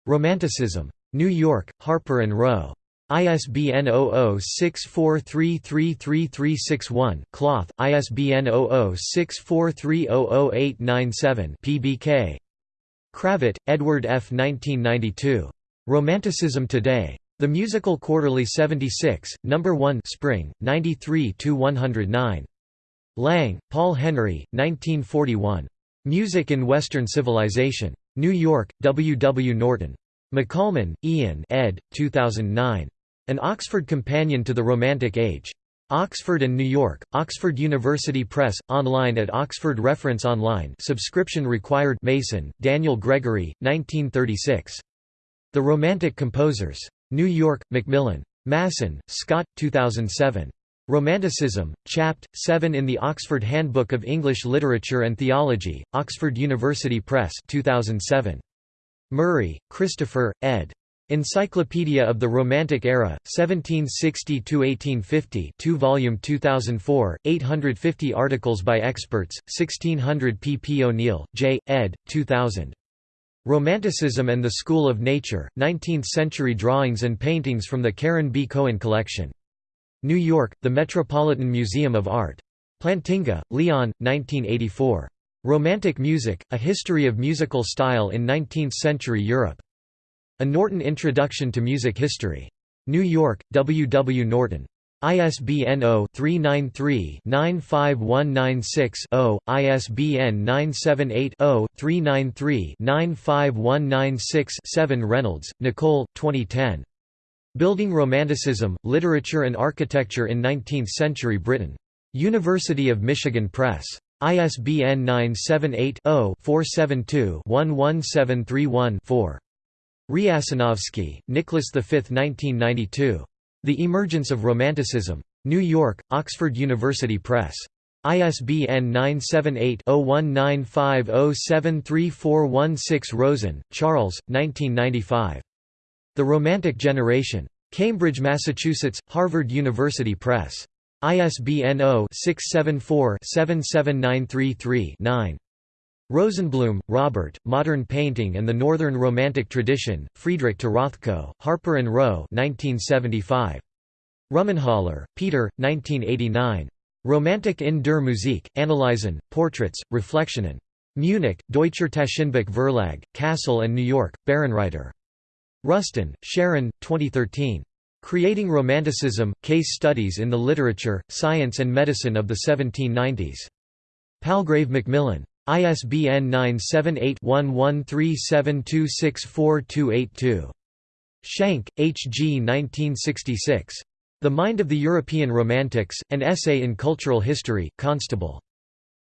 Romanticism. New York, Harper & Row. ISBN 0064333361 Cloth, ISBN 0064300897 PBK. Kravitt, Edward F. 1992. Romanticism Today. The Musical Quarterly 76, No. 1 Spring, 93–109. Lang, Paul Henry, 1941. Music in Western Civilization. New York, W. W. Norton. McCalman, Ian ed. 2009. An Oxford Companion to the Romantic Age. Oxford and New York, Oxford University Press, online at Oxford Reference Online subscription required Mason, Daniel Gregory, 1936. The Romantic Composers. New York, Macmillan. Masson, Scott, 2007. Romanticism, Chapt. 7 in the Oxford Handbook of English Literature and Theology, Oxford University Press 2007. Murray, Christopher, ed. Encyclopedia of the Romantic Era, 1760–1850 2 volume 2004, 850 articles by experts, 1600 P. P. O'Neill, J., ed., 2000. Romanticism and the School of Nature, 19th-century drawings and paintings from the Karen B. Cohen Collection. New York, The Metropolitan Museum of Art. Plantinga, Leon, 1984. Romantic Music, A History of Musical Style in Nineteenth-Century Europe. A Norton Introduction to Music History. New York, W. W. Norton. ISBN 0-393-95196-0, ISBN 978-0-393-95196-7 Reynolds, Nicole, 2010. Building Romanticism, Literature and Architecture in Nineteenth-Century Britain. University of Michigan Press. ISBN 978-0-472-11731-4. Riasanovsky, Nicholas V. 1992. The Emergence of Romanticism. New York, Oxford University Press. ISBN 978-0195073416 Rosen, Charles, 1995. The Romantic Generation. Cambridge, Massachusetts, Harvard University Press. ISBN 0-674-77933-9. Rosenblum, Robert, Modern Painting and the Northern Romantic Tradition, Friedrich to Rothko, Harper & Row 1975. Rummenhöller, Peter, 1989. Romantik in der Musik, Analysen, Portraits, Reflexionen. Munich, Deutscher Taschenbuch Verlag, Kassel and New York, Bärenreiter. Ruston, Sharon, 2013. Creating Romanticism, Case Studies in the Literature, Science and Medicine of the 1790s. Palgrave Macmillan. ISBN 978-1137264282. Schenk, H. G. 1966. The Mind of the European Romantics, An Essay in Cultural History, Constable.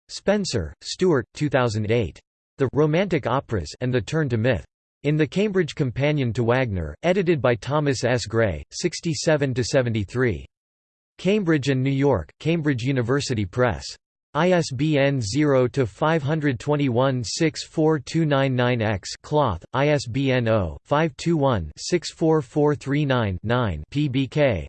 Spencer, Stewart, 2008. The Romantic Operas and the Turn to Myth. In the Cambridge Companion to Wagner, edited by Thomas S. Grey, 67–73. Cambridge and New York, Cambridge University Press. ISBN 0-521-64299-X Cloth, ISBN 0-521-64439-9 PBK.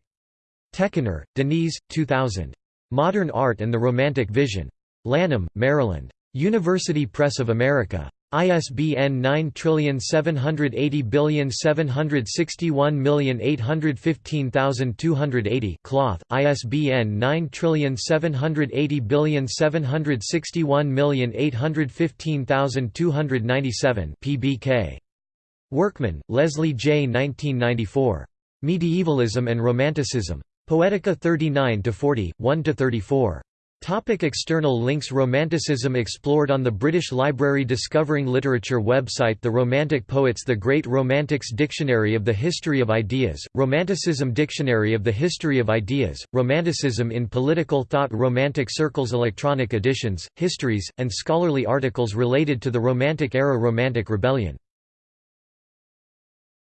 Tekiner, Deniz, 2000. Modern Art and the Romantic Vision. Lanham, Maryland. University Press of America. ISBN 9780761815280 Cloth, ISBN 9780761815297 PBK. Workman, Leslie J. 1994. Medievalism and Romanticism. Poetica 39–40, 1–34. Topic external links Romanticism explored on the British Library Discovering Literature website The Romantic Poets The Great Romantics Dictionary of the History of Ideas, Romanticism Dictionary of the History of Ideas, Romanticism in Political Thought Romantic Circles Electronic editions, histories, and scholarly articles related to the Romantic era Romantic Rebellion